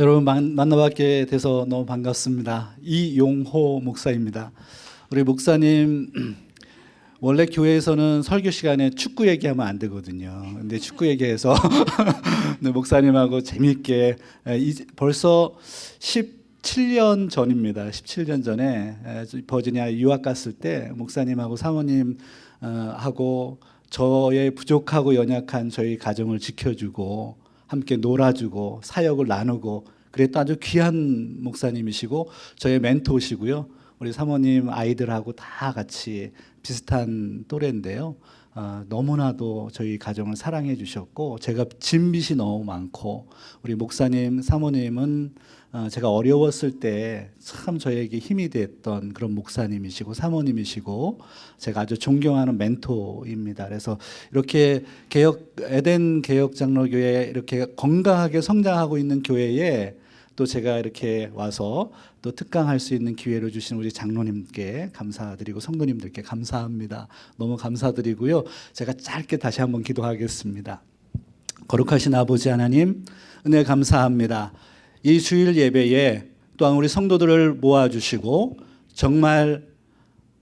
여러분 만, 만나뵙게 돼서 너무 반갑습니다. 이용호 목사입니다. 우리 목사님 원래 교회에서는 설교 시간에 축구 얘기하면 안 되거든요. 근데 축구 얘기해서 네, 목사님하고 재미있게 벌써 17년 전입니다. 17년 전에 에, 버지니아 유학 갔을 때 목사님하고 사모님 어, 하고 저의 부족하고 연약한 저희 가정을 지켜주고 함께 놀아주고 사역을 나누고 그랬던 아주 귀한 목사님이시고 저의 멘토시고요. 우리 사모님 아이들하고 다 같이 비슷한 또래인데요. 어, 너무나도 저희 가정을 사랑해 주셨고 제가 진빚이 너무 많고 우리 목사님 사모님은 어, 제가 어려웠을 때 참 저에게 힘이 됐던 그런 목사님이시고 사모님이시고 제가 아주 존경하는 멘토입니다. 그래서 이렇게 개혁 에덴 개혁 장로교회 이렇게 건강하게 성장하고 있는 교회에 또 제가 이렇게 와서 또 특강할 수 있는 기회를 주신 우리 장로님께 감사드리고 성도님들께 감사합니다. 너무 감사드리고요. 제가 짧게 다시 한번 기도하겠습니다. 거룩하신 아버지 하나님 은혜 감사합니다. 이 주일 예배에 또한 우리 성도들을 모아주시고 정말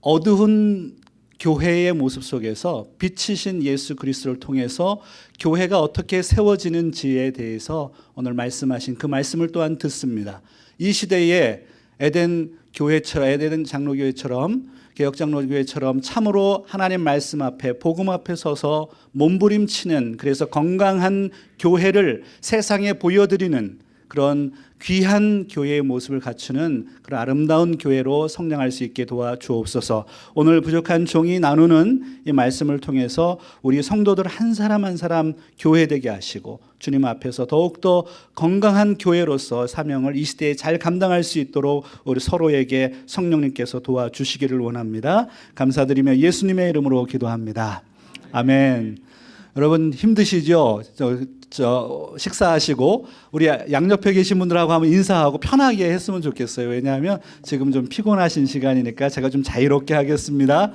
어두운 교회의 모습 속에서 빛이신 예수 그리스도를 통해서 교회가 어떻게 세워지는지에 대해서 오늘 말씀하신 그 말씀을 또한 듣습니다. 이 시대에 에덴 교회처럼 에덴 장로교회처럼 개혁장로교회처럼 참으로 하나님 말씀 앞에 복음 앞에 서서 몸부림치는 그래서 건강한 교회를 세상에 보여드리는 그런 귀한 교회의 모습을 갖추는 그런 아름다운 교회로 성장할 수 있게 도와 주옵소서. 오늘 부족한 종이 나누는 이 말씀을 통해서 우리 성도들 한 사람 한 사람 교회 되게 하시고 주님 앞에서 더욱더 건강한 교회로서 사명을 이 시대에 잘 감당할 수 있도록 우리 서로에게 성령님께서 도와주시기를 원합니다. 감사드리며 예수님의 이름으로 기도합니다. 아멘. 여러분 힘드시죠? 저, 저 식사하시고 우리 양옆에 계신 분들하고 한번 인사하고 편하게 했으면 좋겠어요. 왜냐하면 지금 좀 피곤하신 시간이니까 제가 좀 자유롭게 하겠습니다.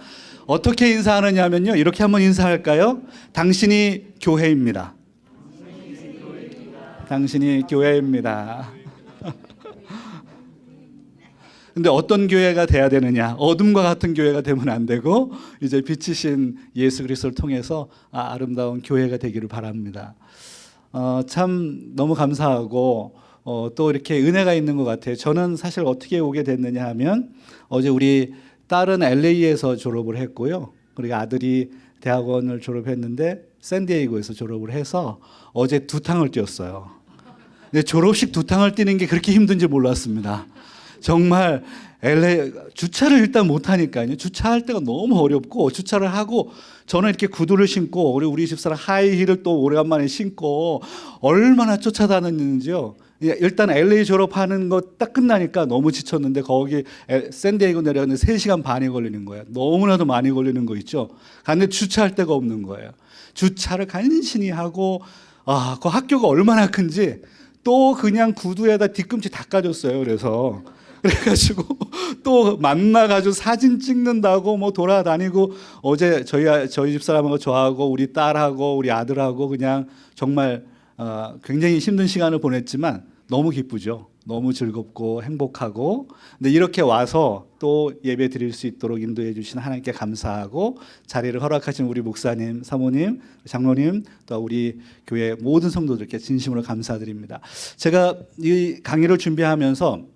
어떻게 인사하느냐면요. 이렇게 한번 인사할까요? 당신이 교회입니다. 당신이 교회입니다. 근데 어떤 교회가 돼야 되느냐? 어둠과 같은 교회가 되면 안 되고 이제 빛이신 예수 그리스도를 통해서 아, 아름다운 교회가 되기를 바랍니다. 어, 참 너무 감사하고 어, 또 이렇게 은혜가 있는 것 같아요. 저는 사실 어떻게 오게 됐느냐 하면 어제 우리 딸은 LA에서 졸업을 했고요. 그리고 아들이 대학원을 졸업했는데 샌디에이고에서 졸업을 해서 어제 두 탕을 뛰었어요. 근데 졸업식 두 탕을 뛰는 게 그렇게 힘든지 몰랐습니다. 정말 LA 주차를 일단 못 하니까요. 주차할 때가 너무 어렵고 주차를 하고 저는 이렇게 구두를 신고 우리 우리 집사람 하이힐을 또 오래간만에 신고 얼마나 쫓아다녔는지요. 일단 LA 졸업하는 거 딱 끝나니까 너무 지쳤는데 거기 샌디에이고 내려가는데 3시간 반이 걸리는 거예요. 너무나도 많이 걸리는 거 있죠. 근데 주차할 데가 없는 거예요. 주차를 간신히 하고 아, 그 학교가 얼마나 큰지 또 그냥 구두에다 뒤꿈치 닦아줬어요. 그래서 그래가지고 또 만나가지고 사진 찍는다고 뭐 돌아다니고 어제 저희 저희 집 사람하고 저하고 우리 딸하고 우리 아들하고 그냥 정말 어, 굉장히 힘든 시간을 보냈지만 너무 기쁘죠. 너무 즐겁고 행복하고 근데 이렇게 와서 또 예배 드릴 수 있도록 인도해 주신 하나님께 감사하고 자리를 허락하신 우리 목사님, 사모님, 장로님 또 우리 교회 모든 성도들께 진심으로 감사드립니다. 제가 이 강의를 준비하면서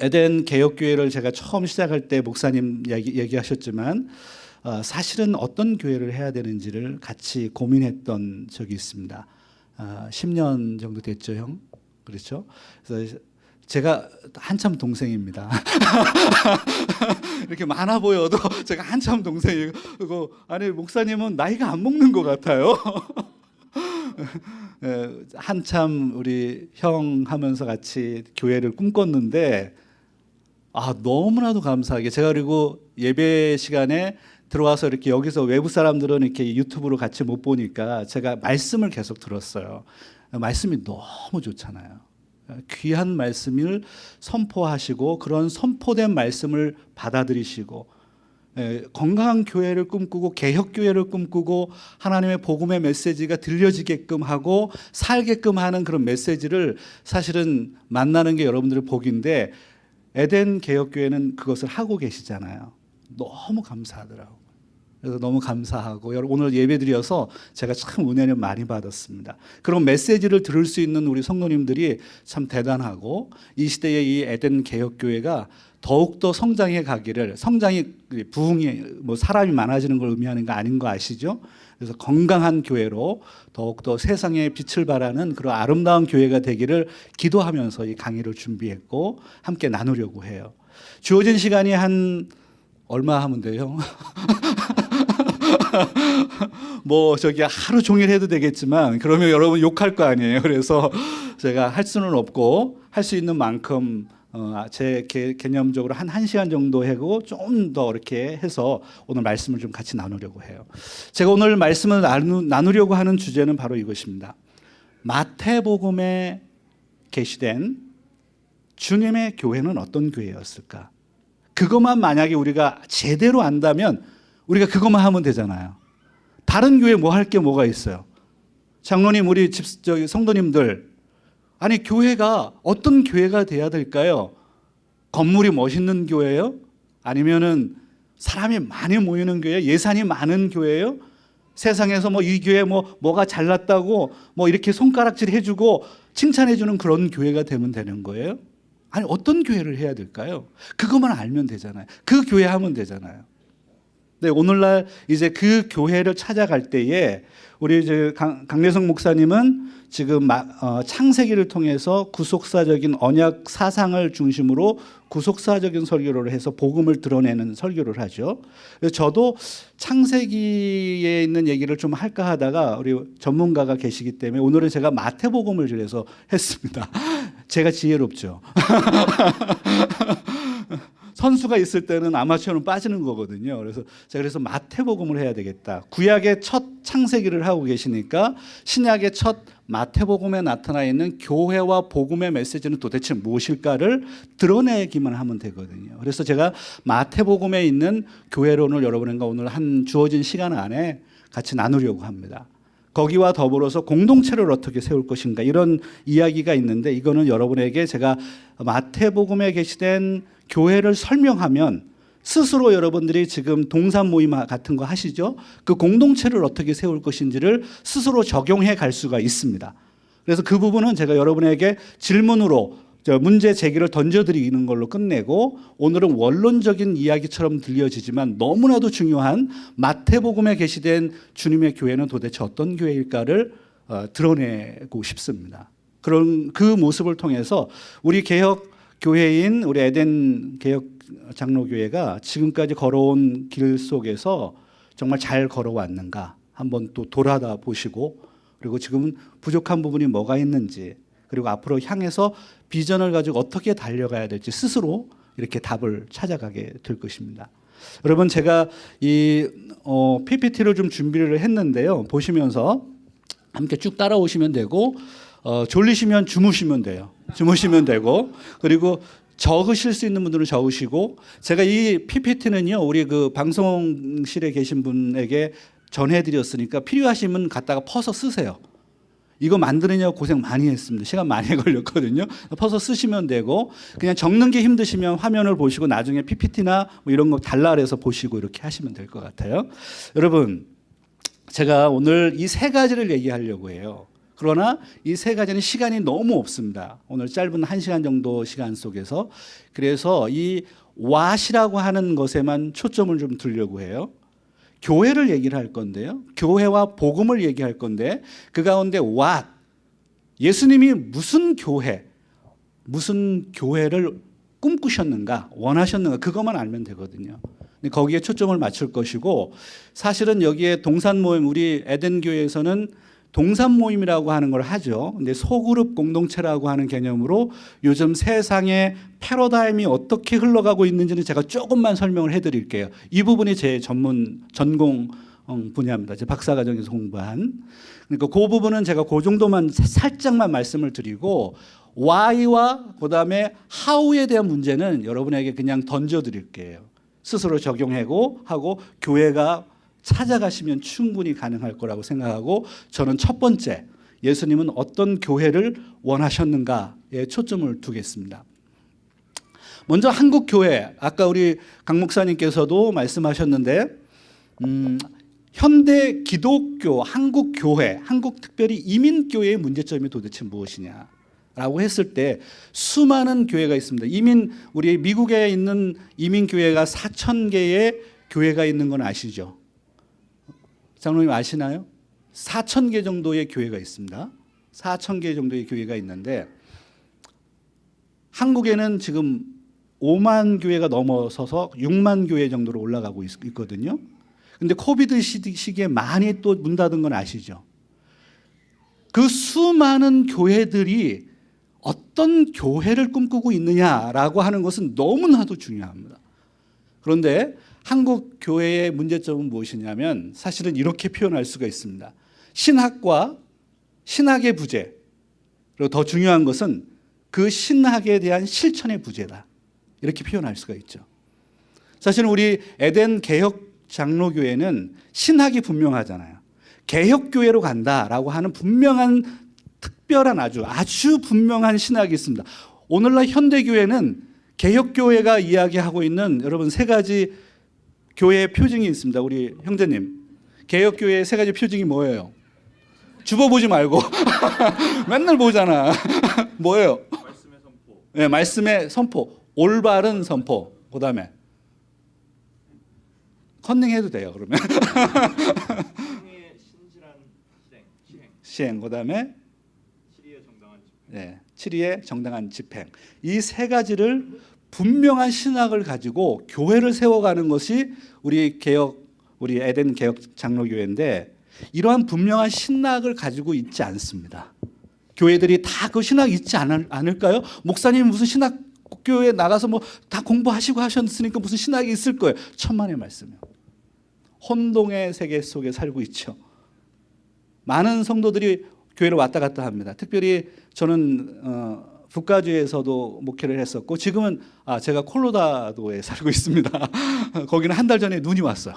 에덴 개혁교회를 제가 처음 시작할 때 목사님 얘기, 얘기 하셨지만 어, 사실은 어떤 교회를 해야 되는지를 같이 고민했던 적이 있습니다. 어, 10년 정도 됐죠, 형? 그렇죠? 그래서 제가 한참 동생입니다. 이렇게 많아 보여도 제가 한참 동생이고 아니 목사님은 나이가 안 먹는 것 같아요. 한참 우리 형 하면서 같이 교회를 꿈꿨는데 아 너무나도 감사하게 제가 그리고 예배 시간에 들어와서 이렇게 여기서 외부 사람들은 이렇게 유튜브로 같이 못 보니까 제가 말씀을 계속 들었어요. 말씀이 너무 좋잖아요. 귀한 말씀을 선포하시고 그런 선포된 말씀을 받아들이시고 예, 건강한 교회를 꿈꾸고 개혁 교회를 꿈꾸고 하나님의 복음의 메시지가 들려지게끔 하고 살게끔 하는 그런 메시지를 사실은 만나는 게 여러분들의 복인데 에덴 개혁 교회는 그것을 하고 계시잖아요. 너무 감사하더라고요. 그래서 너무 감사하고 오늘 예배드려서 제가 참 은혜를 많이 받았습니다. 그런 메시지를 들을 수 있는 우리 성도님들이 참 대단하고 이 시대의 이 에덴 개혁 교회가 더욱 더 성장해 가기를 성장이 부흥이 뭐 사람이 많아지는 걸 의미하는 거 아닌 거 아시죠? 그래서 건강한 교회로 더욱 더 세상에 빛을 발하는 그런 아름다운 교회가 되기를 기도하면서 이 강의를 준비했고 함께 나누려고 해요. 주어진 시간이 한 얼마 하면 돼요? 뭐 저기 하루 종일 해도 되겠지만 그러면 여러분 욕할 거 아니에요. 그래서 제가 할 수는 없고 할 수 있는 만큼 어, 제 개, 개념적으로 한 1시간 정도 하고 좀 더 이렇게 해서 오늘 말씀을 좀 같이 나누려고 해요. 제가 오늘 말씀을 나누, 나누 려고 하는 주제는 바로 이것입니다. 마태복음에 게시된 주님의 교회는 어떤 교회였을까? 그것만 만약에 우리가 제대로 안다면 우리가 그것만 하면 되잖아요. 다른 교회 뭐 할 게 뭐가 있어요? 장로님, 우리 집, 저기 성도님들, 아니, 교회가 어떤 교회가 돼야 될까요? 건물이 멋있는 교회요? 아니면은 사람이 많이 모이는 교회, 예산이 많은 교회요? 세상에서 뭐 이 교회 뭐 뭐가 잘났다고 뭐 이렇게 손가락질 해주고 칭찬해주는 그런 교회가 되면 되는 거예요? 아니 어떤 교회를 해야 될까요? 그것만 알면 되잖아요. 그 교회 하면 되잖아요. 네, 오늘날 이제 그 교회를 찾아갈 때에 우리 이제 강, 강래성 목사님은 지금 마, 어, 창세기를 통해서 구속사적인 언약 사상을 중심으로 구속사적인 설교를 해서 복음을 드러내는 설교를 하죠. 저도 창세기에 있는 얘기를 좀 할까 하다가 우리 전문가가 계시기 때문에 오늘은 제가 마태복음을 그래서 했습니다. 제가 지혜롭죠. 선수가 있을 때는 아마추어는 빠지는 거거든요. 그래서 제가 그래서 마태복음을 해야 되겠다. 구약의 첫 창세기를 하고 계시니까 신약의 첫 마태복음에 나타나 있는 교회와 복음의 메시지는 도대체 무엇일까를 드러내기만 하면 되거든요. 그래서 제가 마태복음에 있는 교회론을 여러분과 오늘 한 주어진 시간 안에 같이 나누려고 합니다. 거기와 더불어서 공동체를 어떻게 세울 것인가 이런 이야기가 있는데 이거는 여러분에게 제가 마태복음에 게시된 교회를 설명하면 스스로 여러분들이 지금 동산 모임 같은 거 하시죠? 그 공동체를 어떻게 세울 것인지를 스스로 적용해 갈 수가 있습니다. 그래서 그 부분은 제가 여러분에게 질문으로 문제 제기를 던져드리는 걸로 끝내고 오늘은 원론적인 이야기처럼 들려지지만 너무나도 중요한 마태복음에 게시된 주님의 교회는 도대체 어떤 교회일까를 어, 드러내고 싶습니다. 그런 그 모습을 통해서 우리 개혁 교회인 우리 에덴 개혁 장로교회가 지금까지 걸어온 길 속에서 정말 잘 걸어왔는가 한번 또 돌아다 보시고 그리고 지금 부족한 부분이 뭐가 있는지 그리고 앞으로 향해서 비전을 가지고 어떻게 달려가야 될지 스스로 이렇게 답을 찾아가게 될 것입니다. 여러분 제가 이 어, PPT를 좀 준비를 했는데요. 보시면서 함께 쭉 따라오시면 되고 어, 졸리시면 주무시면 돼요. 주무시면 되고 그리고 적으실 수 있는 분들은 적으시고 제가 이 PPT는요 우리 그 방송실에 계신 분에게 전해드렸으니까 필요하시면 갖다가 퍼서 쓰세요. 이거 만드느냐고 고생 많이 했습니다. 시간 많이 걸렸거든요. 퍼서 쓰시면 되고 그냥 적는 게 힘드시면 화면을 보시고 나중에 PPT나 뭐 이런 거 달라 그래서 보시고 이렇게 하시면 될 것 같아요. 여러분 제가 오늘 이 세 가지를 얘기하려고 해요. 그러나 이 세 가지는 시간이 너무 없습니다. 오늘 짧은 한 시간 정도 시간 속에서 그래서 이 왓이라고 하는 것에만 초점을 좀 두려고 해요. 교회를 얘기를 할 건데요. 교회와 복음을 얘기할 건데 그 가운데 왓 예수님이 무슨 교회 무슨 교회를 꿈꾸셨는가 원하셨는가 그것만 알면 되거든요. 거기에 초점을 맞출 것이고 사실은 여기에 동산 모임 우리 에덴 교회에서는 동산 모임이라고 하는 걸 하죠. 근데 소그룹 공동체라고 하는 개념으로 요즘 세상의 패러다임이 어떻게 흘러가고 있는지는 제가 조금만 설명을 해드릴게요. 이 부분이 제 전문 전공 분야입니다. 제 박사과정에서 공부한. 그러니까 그 부분은 제가 그 정도만 살짝만 말씀을 드리고 why와 그다음에 how에 대한 문제는 여러분에게 그냥 던져 드릴게요. 스스로 적용하고 하고 교회가 찾아가시면 충분히 가능할 거라고 생각하고 저는 첫 번째 예수님은 어떤 교회를 원하셨는가에 초점을 두겠습니다. 먼저 한국 교회 아까 우리 강 목사님께서도 말씀하셨는데 음, 현대 기독교 한국 교회 한국 특별히 이민 교회의 문제점이 도대체 무엇이냐? 라고 했을 때 수많은 교회가 있습니다. 이민 우리 미국에 있는 이민 교회가 4천 개의 교회가 있는 건 아시죠? 장로님 아시나요? 4천 개 정도의 교회가 있습니다. 4천 개 정도의 교회가 있는데 한국에는 지금 5만 교회가 넘어서서 6만 교회 정도로 올라가고 있, 있거든요. 근데 코비드 시기에 많이 또 문 닫은 건 아시죠? 그 수많은 교회들이 어떤 교회를 꿈꾸고 있느냐라고 하는 것은 너무나도 중요합니다. 그런데 한국 교회의 문제점은 무엇이냐면 사실은 이렇게 표현할 수가 있습니다. 신학과 신학의 부재 그리고 더 중요한 것은 그 신학에 대한 실천의 부재다. 이렇게 표현할 수가 있죠. 사실 우리 에덴 개혁 장로교회는 신학이 분명하잖아요. 개혁교회로 간다라고 하는 분명한 특별한 아주 아주 분명한 신학이 있습니다. 오늘날 현대교회는 개혁교회가 이야기하고 있는 여러분 세 가지 교회의 표징이 있습니다. 우리 형제님 개혁교회의 세 가지 표징이 뭐예요? 주보 보지 말고 맨날 보잖아. 뭐예요? 말씀의 선포, 네, 말씀의 선포, 올바른 선포. 그 다음에 컨닝해도 돼요. 그러면 시행. 그 다음에 정당한 집행. 네, 7위의 정당한 집행. 이 세 가지를 분명한 신학을 가지고 교회를 세워가는 것이 우리 개혁 우리 에덴 개혁 장로교회인데 이러한 분명한 신학을 가지고 있지 않습니다. 교회들이 다 그 신학 있지 않을, 않을까요? 목사님 무슨 신학 교회 나가서 뭐 다 공부하시고 하셨으니까 무슨 신학이 있을 거예요. 천만의 말씀이요. 혼동의 세계 속에 살고 있죠. 많은 성도들이 교회를 왔다 갔다 합니다. 특별히 저는 어, 북가주에서도 목회를 했었고 지금은 아, 제가 콜로라도에 살고 있습니다. 거기는 한 달 전에 눈이 왔어요.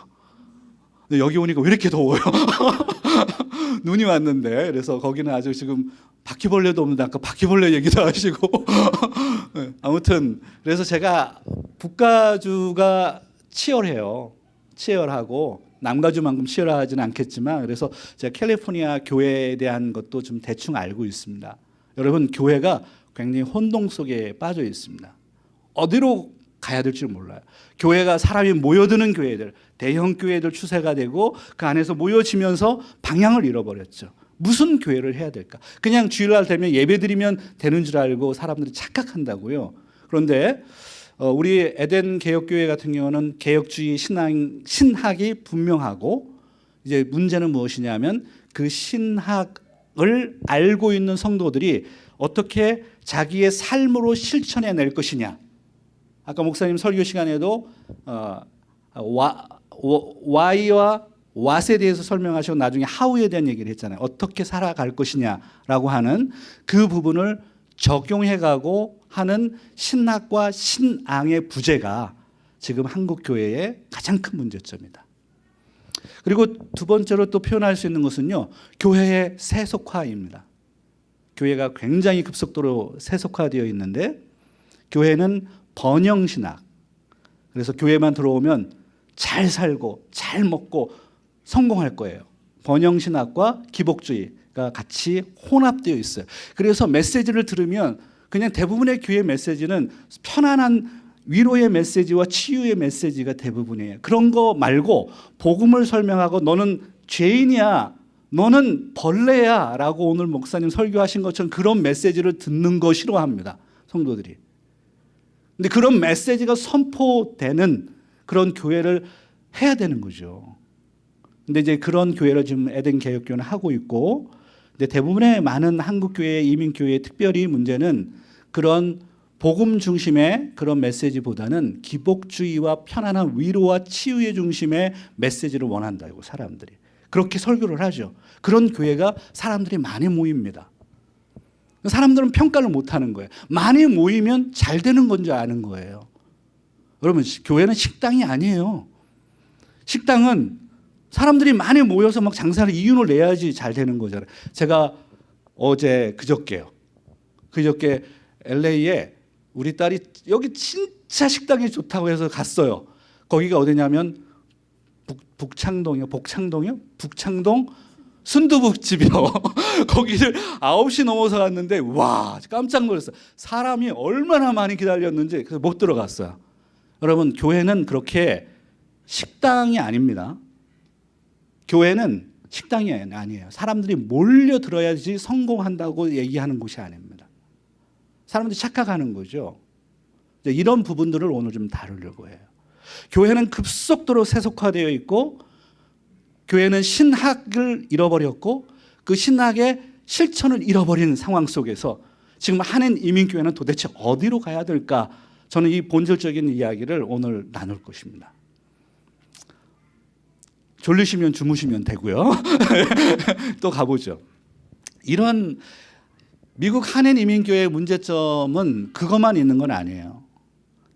여기 오니까 왜 이렇게 더워요? 눈이 왔는데 그래서 거기는 아주 지금 바퀴벌레도 없는데 아까 바퀴벌레 얘기도 하시고 네, 아무튼 그래서 제가 북가주가 치열해요. 치열하고 남가주만큼 치열하지는 않겠지만 그래서 제가 캘리포니아 교회에 대한 것도 좀 대충 알고 있습니다. 여러분 교회가 굉장히 혼동 속에 빠져 있습니다. 어디로 가야 될지 몰라요. 교회가 사람이 모여드는 교회들, 대형 교회들 추세가 되고 그 안에서 모여지면서 방향을 잃어버렸죠. 무슨 교회를 해야 될까? 그냥 주일날 되면 예배드리면 되는 줄 알고 사람들이 착각한다고요. 그런데 어, 우리 에덴 개혁교회 같은 경우는 개혁주의 신학, 신학이 분명하고 이제 문제는 무엇이냐면 그 신학을 알고 있는 성도들이 어떻게 자기의 삶으로 실천해 낼 것이냐. 아까 목사님 설교 시간에도 어, 와, 와이와 왓에 대해서 설명하시고 나중에 하우에 대한 얘기를 했잖아요. 어떻게 살아갈 것이냐라고 하는 그 부분을 적용해가고 하는 신학과 신앙의 부재가 지금 한국 교회의 가장 큰 문제점이다. 그리고 두 번째로 또 표현할 수 있는 것은요, 교회의 세속화입니다. 교회가 굉장히 급속도로 세속화되어 있는데 교회는 번영 신학. 그래서 교회만 들어오면 잘 살고 잘 먹고 성공할 거예요. 번영 신학과 기복주의가 같이 혼합되어 있어요. 그래서 메시지를 들으면 그냥 대부분의 교회 메시지는 편안한 위로의 메시지와 치유의 메시지가 대부분이에요. 그런 거 말고 복음을 설명하고 너는 죄인이야. 너는 벌레야 라고 오늘 목사님 설교하신 것처럼 그런 메시지를 듣는 거 싫어합니다. 성도들이. 근데 그런 메시지가 선포되는 그런 교회를 해야 되는 거죠. 근데 이제 그런 교회를 지금 에덴 개혁교회는 하고 있고 근데 대부분의 많은 한국 교회, 이민 교회의 특별히 문제는 그런 복음 중심의 그런 메시지보다는 기복주의와 편안한 위로와 치유의 중심의 메시지를 원한다고 사람들이 그렇게 설교를 하죠. 그런 교회가 사람들이 많이 모입니다. 사람들은 평가를 못 하는 거예요. 많이 모이면 잘 되는 건 줄 아는 거예요. 여러분 시- 교회는 식당이 아니에요. 식당은 사람들이 많이 모여서 막 장사를 이윤을 내야지 잘 되는 거잖아요. 제가 어제 그저께요. 그저께 LA에 우리 딸이 여기 진짜 식당이 좋다고 해서 갔어요. 거기가 어디냐면 북, 북창동이요. 복창동이요? 북창동 순두부집이요. 거기를 9시 넘어서 갔는데 와 깜짝 놀랐어요. 사람이 얼마나 많이 기다렸는지 그래서 못 들어갔어요. 여러분 교회는 그렇게 식당이 아닙니다. 교회는 식당이 아니에요. 사람들이 몰려 들어야지 성공한다고 얘기하는 곳이 아닙니다. 사람들이 착각하는 거죠. 이런 부분들을 오늘 좀 다루려고 해요. 교회는 급속도로 세속화되어 있고 교회는 신학을 잃어버렸고 그 신학의 실천을 잃어버린 상황 속에서 지금 한인 이민교회는 도대체 어디로 가야 될까? 저는 이 본질적인 이야기를 오늘 나눌 것입니다. 졸리시면 주무시면 되고요. 또 가보죠. 이런 미국 한인 이민교회의 문제점은 그것만 있는 건 아니에요.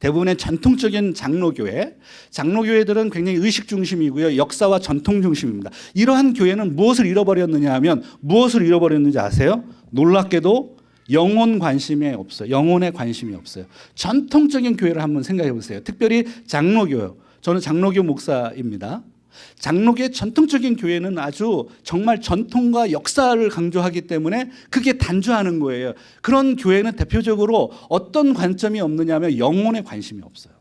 대부분의 전통적인 장로교회, 장로교회들은 굉장히 의식 중심이고요. 역사와 전통 중심입니다. 이러한 교회는 무엇을 잃어버렸느냐 하면 무엇을 잃어버렸는지 아세요? 놀랍게도 영혼 관심이 없어요. 영혼에 관심이 없어요. 전통적인 교회를 한번 생각해 보세요. 특별히 장로교요. 저는 장로교 목사입니다. 장로교의 전통적인 교회는 아주 정말 전통과 역사를 강조하기 때문에 그게 단조하는 거예요. 그런 교회는 대표적으로 어떤 관점이 없느냐면 영혼에 관심이 없어요.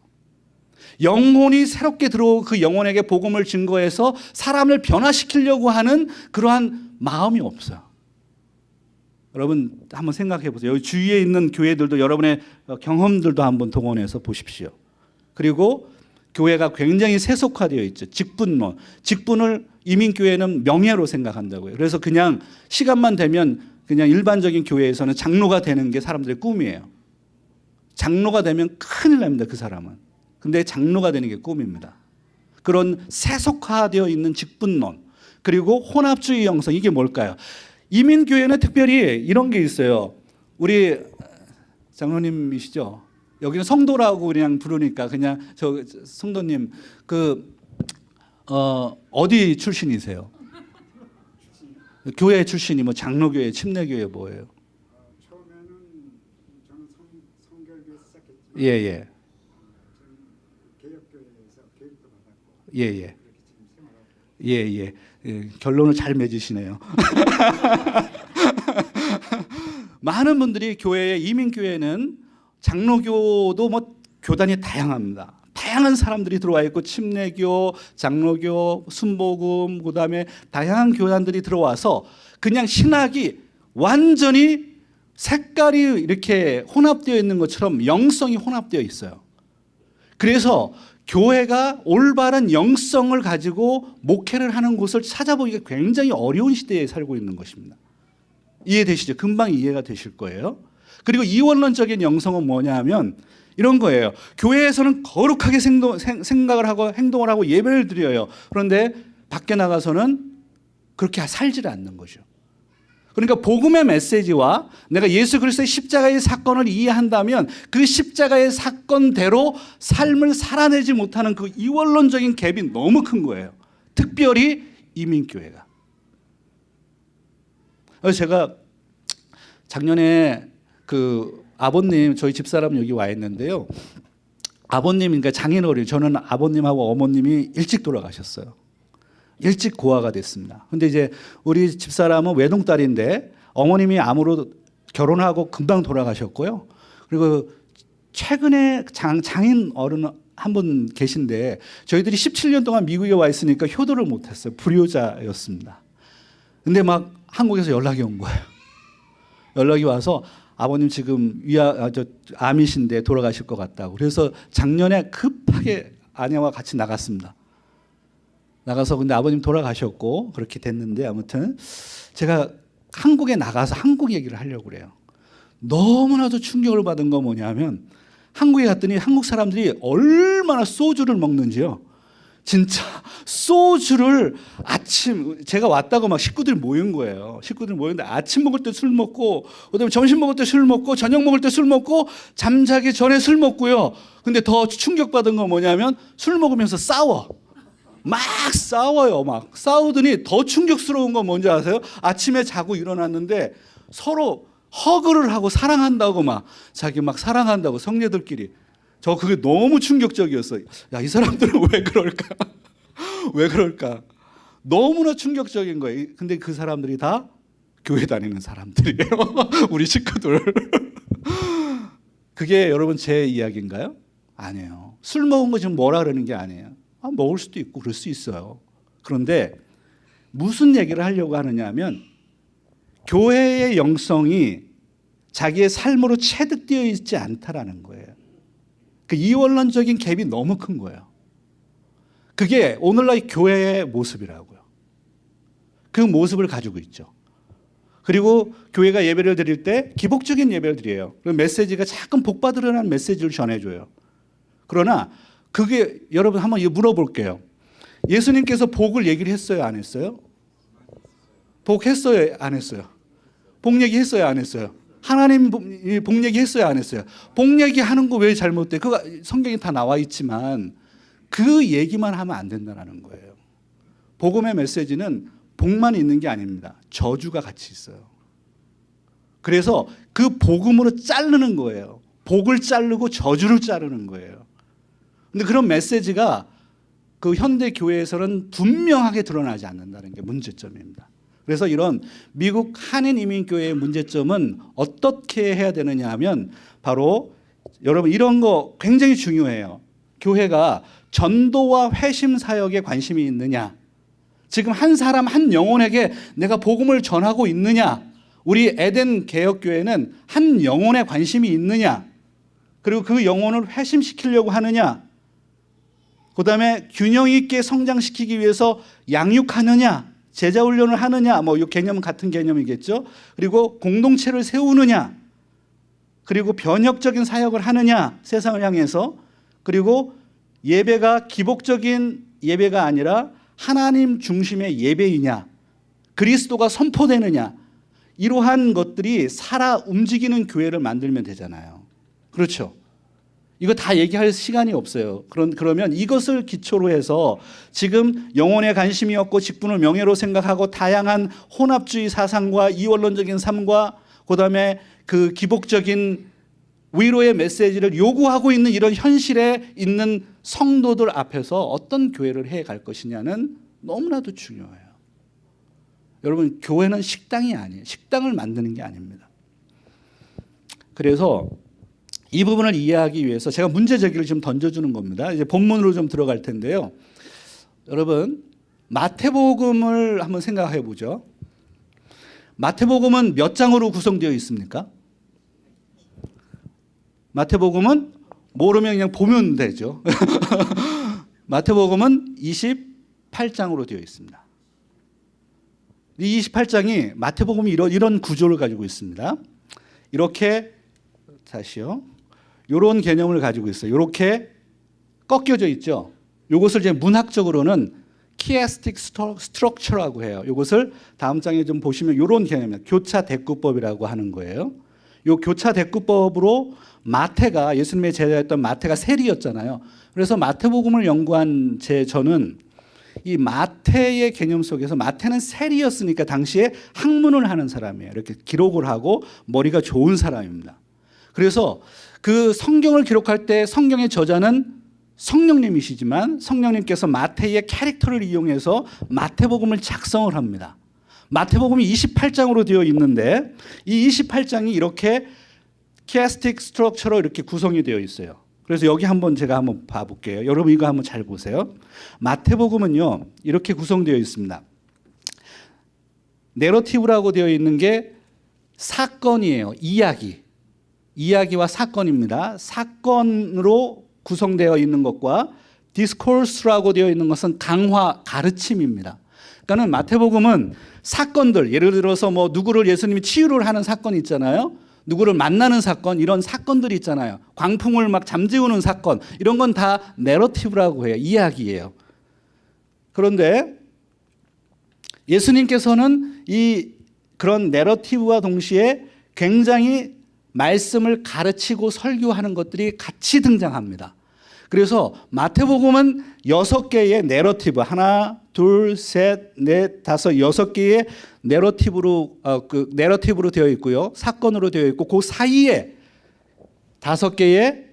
영혼이 새롭게 들어오고 그 영혼에게 복음을 증거해서 사람을 변화시키려고 하는 그러한 마음이 없어요. 여러분 한번 생각해 보세요. 여기 주위에 있는 교회들도 여러분의 경험들도 한번 동원해서 보십시오. 그리고 교회가 굉장히 세속화되어 있죠. 직분론. 직분을 이민교회는 명예로 생각한다고요. 그래서 그냥 시간만 되면 그냥 일반적인 교회에서는 장로가 되는 게 사람들의 꿈이에요. 장로가 되면 큰일 납니다. 그 사람은. 근데 장로가 되는 게 꿈입니다. 그런 세속화되어 있는 직분론. 그리고 혼합주의 영성. 이게 뭘까요? 이민교회는 특별히 이런 게 있어요. 우리 장로님이시죠? 여기는 성도라고 그냥 부르니까 그냥 저 성도님 그 어, 어디 출신이세요? 교회 출신이 뭐 장로교회, 침례교회 뭐예요? 시작했지만 예, 예. 개혁교회에서 교육도 받았고 예, 예. 그렇게 지금 생활하고 예, 예. 예, 결론을 잘 맺으시네요. 많은 분들이 교회에 이민교회는 장로교도 뭐 교단이 다양합니다. 다양한 사람들이 들어와 있고 침례교, 장로교, 순복음 그다음에 다양한 교단들이 들어와서 그냥 신학이 완전히 색깔이 이렇게 혼합되어 있는 것처럼 영성이 혼합되어 있어요. 그래서 교회가 올바른 영성을 가지고 목회를 하는 곳을 찾아보기가 굉장히 어려운 시대에 살고 있는 것입니다. 이해되시죠? 금방 이해가 되실 거예요. 그리고 이원론적인 영성은 뭐냐 하면 이런 거예요. 교회에서는 거룩하게 생동, 생, 생각을 하고 행동을 하고 예배를 드려요. 그런데 밖에 나가서는 그렇게 살지를 않는 거죠. 그러니까 복음의 메시지와 내가 예수 그리스도의 십자가의 사건을 이해한다면 그 십자가의 사건대로 삶을 살아내지 못하는 그 이원론적인 갭이 너무 큰 거예요. 특별히 이민교회가. 제가 작년에 그 아버님 저희 집사람 여기 와 있는데요. 아버님 그러니까 장인어른 저는 아버님하고 어머님이 일찍 돌아가셨어요. 일찍 고아가 됐습니다. 근데 이제 우리 집사람은 외동딸인데 어머님이 암으로 결혼하고 금방 돌아가셨고요. 그리고 최근에 장, 장인 어른 한 분 계신데 저희들이 17년 동안 미국에 와 있으니까 효도를 못했어요. 불효자였습니다. 근데 막 한국에서 연락이 온 거예요. 연락이 와서 아버님 지금 위아 아, 저 암이신데 돌아가실 것 같다고. 그래서 작년에 급하게 아내와 같이 나갔습니다. 나가서 근데 아버님 돌아가셨고 그렇게 됐는데 아무튼 제가 한국에 나가서 한국 얘기를 하려고 그래요. 너무나도 충격을 받은 거 뭐냐면 한국에 갔더니 한국 사람들이 얼마나 소주를 먹는지요. 진짜 소주를 아침 제가 왔다고 막 식구들이 모인 거예요. 식구들 모였는데 아침 먹을 때 술 먹고 그다음에 점심 먹을 때 술 먹고 저녁 먹을 때 술 먹고 잠자기 전에 술 먹고요. 근데 더 충격받은 건 뭐냐면 술 먹으면서 싸워. 막 싸워요. 막 싸우더니 더 충격스러운 건 뭔지 아세요? 아침에 자고 일어났는데 서로 허그를 하고 사랑한다고 막 자기 막 사랑한다고 성녀들끼리 저 그게 너무 충격적이었어요. 야, 이 사람들은 왜 그럴까? 왜 그럴까? 너무나 충격적인 거예요. 근데 그 사람들이 다 교회 다니는 사람들이에요. 우리 식구들. 그게 여러분 제 이야기인가요? 아니에요. 술 먹은 거 지금 뭐라 그러는 게 아니에요. 아, 먹을 수도 있고 그럴 수 있어요. 그런데 무슨 얘기를 하려고 하느냐 하면 교회의 영성이 자기의 삶으로 체득되어 있지 않다라는 거예요. 그 이원론적인 갭이 너무 큰 거예요. 그게 오늘날 교회의 모습이라고요. 그 모습을 가지고 있죠. 그리고 교회가 예배를 드릴 때 기복적인 예배를 드려요. 그 메시지가 자꾸 복받으려는 메시지를 전해줘요. 그러나 그게 여러분 한번 물어볼게요. 예수님께서 복을 얘기를 했어요, 안 했어요? 복 했어요, 안 했어요? 복 얘기 했어요, 안 했어요? 하나님 복복 얘기 했어요, 안 했어요? 복 얘기 하는 거 왜 잘못돼? 그거 성경에 다 나와 있지만 그 얘기만 하면 안 된다는 거예요. 복음의 메시지는 복만 있는 게 아닙니다. 저주가 같이 있어요. 그래서 그 복음으로 자르는 거예요. 복을 자르고 저주를 자르는 거예요. 근데 그런 메시지가 그 현대 교회에서는 분명하게 드러나지 않는다는 게 문제점입니다. 그래서 이런 미국 한인 이민 교회의 문제점은 어떻게 해야 되느냐 하면 바로 여러분 이런 거 굉장히 중요해요. 교회가 전도와 회심 사역에 관심이 있느냐? 지금 한 사람 한 영혼에게 내가 복음을 전하고 있느냐? 우리 에덴 개혁 교회는 한 영혼에 관심이 있느냐? 그리고 그 영혼을 회심시키려고 하느냐? 그 다음에 균형 있게 성장시키기 위해서 양육하느냐, 제자 훈련을 하느냐, 뭐 이 개념은 같은 개념이겠죠. 그리고 공동체를 세우느냐, 그리고 변혁적인 사역을 하느냐, 세상을 향해서 그리고 예배가 기복적인 예배가 아니라 하나님 중심의 예배이냐, 그리스도가 선포되느냐, 이러한 것들이 살아 움직이는 교회를 만들면 되잖아요. 그렇죠. 이거 다 얘기할 시간이 없어요. 그런 그러면 이것을 기초로 해서 지금 영혼에 관심이 없고 직분을 명예로 생각하고 다양한 혼합주의 사상과 이원론적인 삶과 그다음에 그 기복적인 위로의 메시지를 요구하고 있는 이런 현실에 있는 성도들 앞에서 어떤 교회를 해 갈 것이냐는 너무나도 중요해요. 여러분 교회는 식당이 아니에요. 식당을 만드는 게 아닙니다. 그래서 이 부분을 이해하기 위해서 제가 문제 제기를 좀 던져주는 겁니다. 이제 본문으로 좀 들어갈 텐데요. 여러분 마태복음을 한번 생각해 보죠. 마태복음은 몇 장으로 구성되어 있습니까? 마태복음은 모르면 그냥 보면 되죠. 마태복음은 28장으로 되어 있습니다. 이 28장이 마태복음이 이런, 이런 구조를 가지고 있습니다. 이렇게 다시요. 이런 개념을 가지고 있어요. 이렇게 꺾여져 있죠. 이것을 이제 문학적으로는 키에스틱 스트럭처라고 해요. 이것을 다음 장에 좀 보시면 이런 개념입니다. 교차 대꾸법이라고 하는 거예요. 이 교차 대꾸법으로 마태가 예수님의 제자였던 마태가 세리였잖아요. 그래서 마태복음을 연구한 제 저는 이 마태의 개념 속에서 마태는 세리였으니까 당시에 학문을 하는 사람이에요. 이렇게 기록을 하고 머리가 좋은 사람입니다. 그래서 그 성경을 기록할 때 성경의 저자는 성령님이시지만 성령님께서 마태의 캐릭터를 이용해서 마태복음을 작성을 합니다. 마태복음이 28장으로 되어 있는데 이 28장이 이렇게 키아스틱 스트럭처로 이렇게 구성이 되어 있어요. 그래서 여기 한번 제가 한번 봐볼게요. 여러분 이거 한번 잘 보세요. 마태복음은요 이렇게 구성되어 있습니다. 내러티브라고 되어 있는 게 사건이에요. 이야기. 이야기와 사건입니다. 사건으로 구성되어 있는 것과 디스코스라고 되어 있는 것은 강화, 가르침입니다. 그러니까는 마태복음은 사건들, 예를 들어서 뭐 누구를 예수님이 치유를 하는 사건 있잖아요. 누구를 만나는 사건 이런 사건들이 있잖아요. 광풍을 막 잠재우는 사건 이런 건 다 내러티브라고 해요. 이야기예요. 그런데 예수님께서는 이 그런 내러티브와 동시에 굉장히 말씀을 가르치고 설교하는 것들이 같이 등장합니다. 그래서 마태복음은 여섯 개의 내러티브 하나, 둘, 셋, 넷, 다섯 여섯 개의 내러티브로 어, 그 내러티브로 되어 있고요. 사건으로 되어 있고 그 사이에 다섯 개의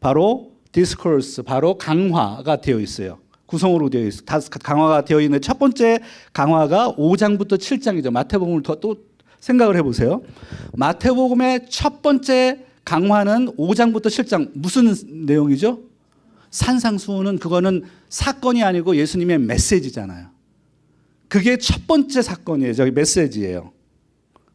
바로 디스코스 바로 강화가 되어 있어요. 구성으로 되어 있어. 다 강화가 되어 있는 첫 번째 강화가 5장부터 7장이죠. 마태복음을 더또 생각을 해 보세요. 마태복음의 첫 번째 강화는 5장부터 7장 무슨 내용이죠? 산상수훈은 그거는 사건이 아니고 예수님의 메시지잖아요. 그게 첫 번째 사건이에요. 저기 메시지예요.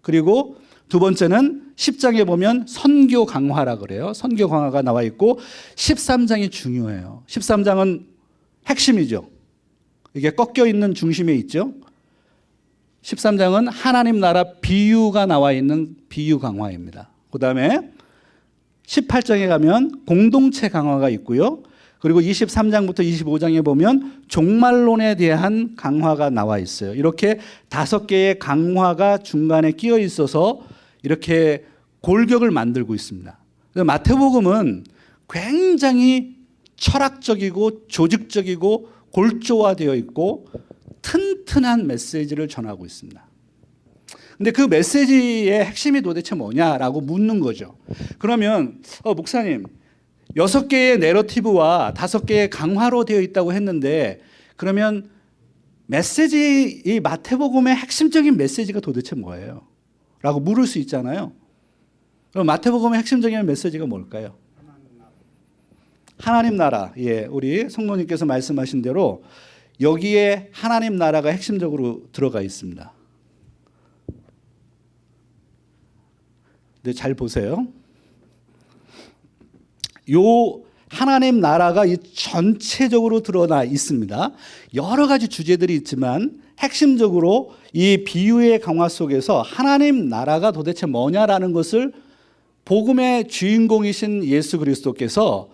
그리고 두 번째는 10장에 보면 선교 강화라 그래요. 선교 강화가 나와 있고 13장이 중요해요. 13장은 핵심이죠. 이게 꺾여 있는 중심에 있죠. 13장은 하나님 나라 비유가 나와 있는 비유 강화입니다. 그 다음에 18장에 가면 공동체 강화가 있고요. 그리고 23장부터 25장에 보면 종말론에 대한 강화가 나와 있어요. 이렇게 다섯 개의 강화가 중간에 끼어 있어서 이렇게 골격을 만들고 있습니다. 마태복음은 굉장히 철학적이고 조직적이고 골조화되어 있고 튼튼한 메시지를 전하고 있습니다. 근데 그 메시지의 핵심이 도대체 뭐냐라고 묻는 거죠. 그러면 어, 목사님 여섯 개의 내러티브와 다섯 개의 강화로 되어 있다고 했는데 그러면 메시지 이 마태복음의 핵심적인 메시지가 도대체 뭐예요? 라고 물을 수 있잖아요. 그럼 마태복음의 핵심적인 메시지가 뭘까요? 하나님 나라. 예, 우리 성모님께서 말씀하신 대로 여기에 하나님 나라가 핵심적으로 들어가 있습니다. 네, 잘 보세요. 요 하나님 나라가 이 전체적으로 드러나 있습니다. 여러 가지 주제들이 있지만 핵심적으로 이 비유의 강화 속에서 하나님 나라가 도대체 뭐냐라는 것을 복음의 주인공이신 예수 그리스도께서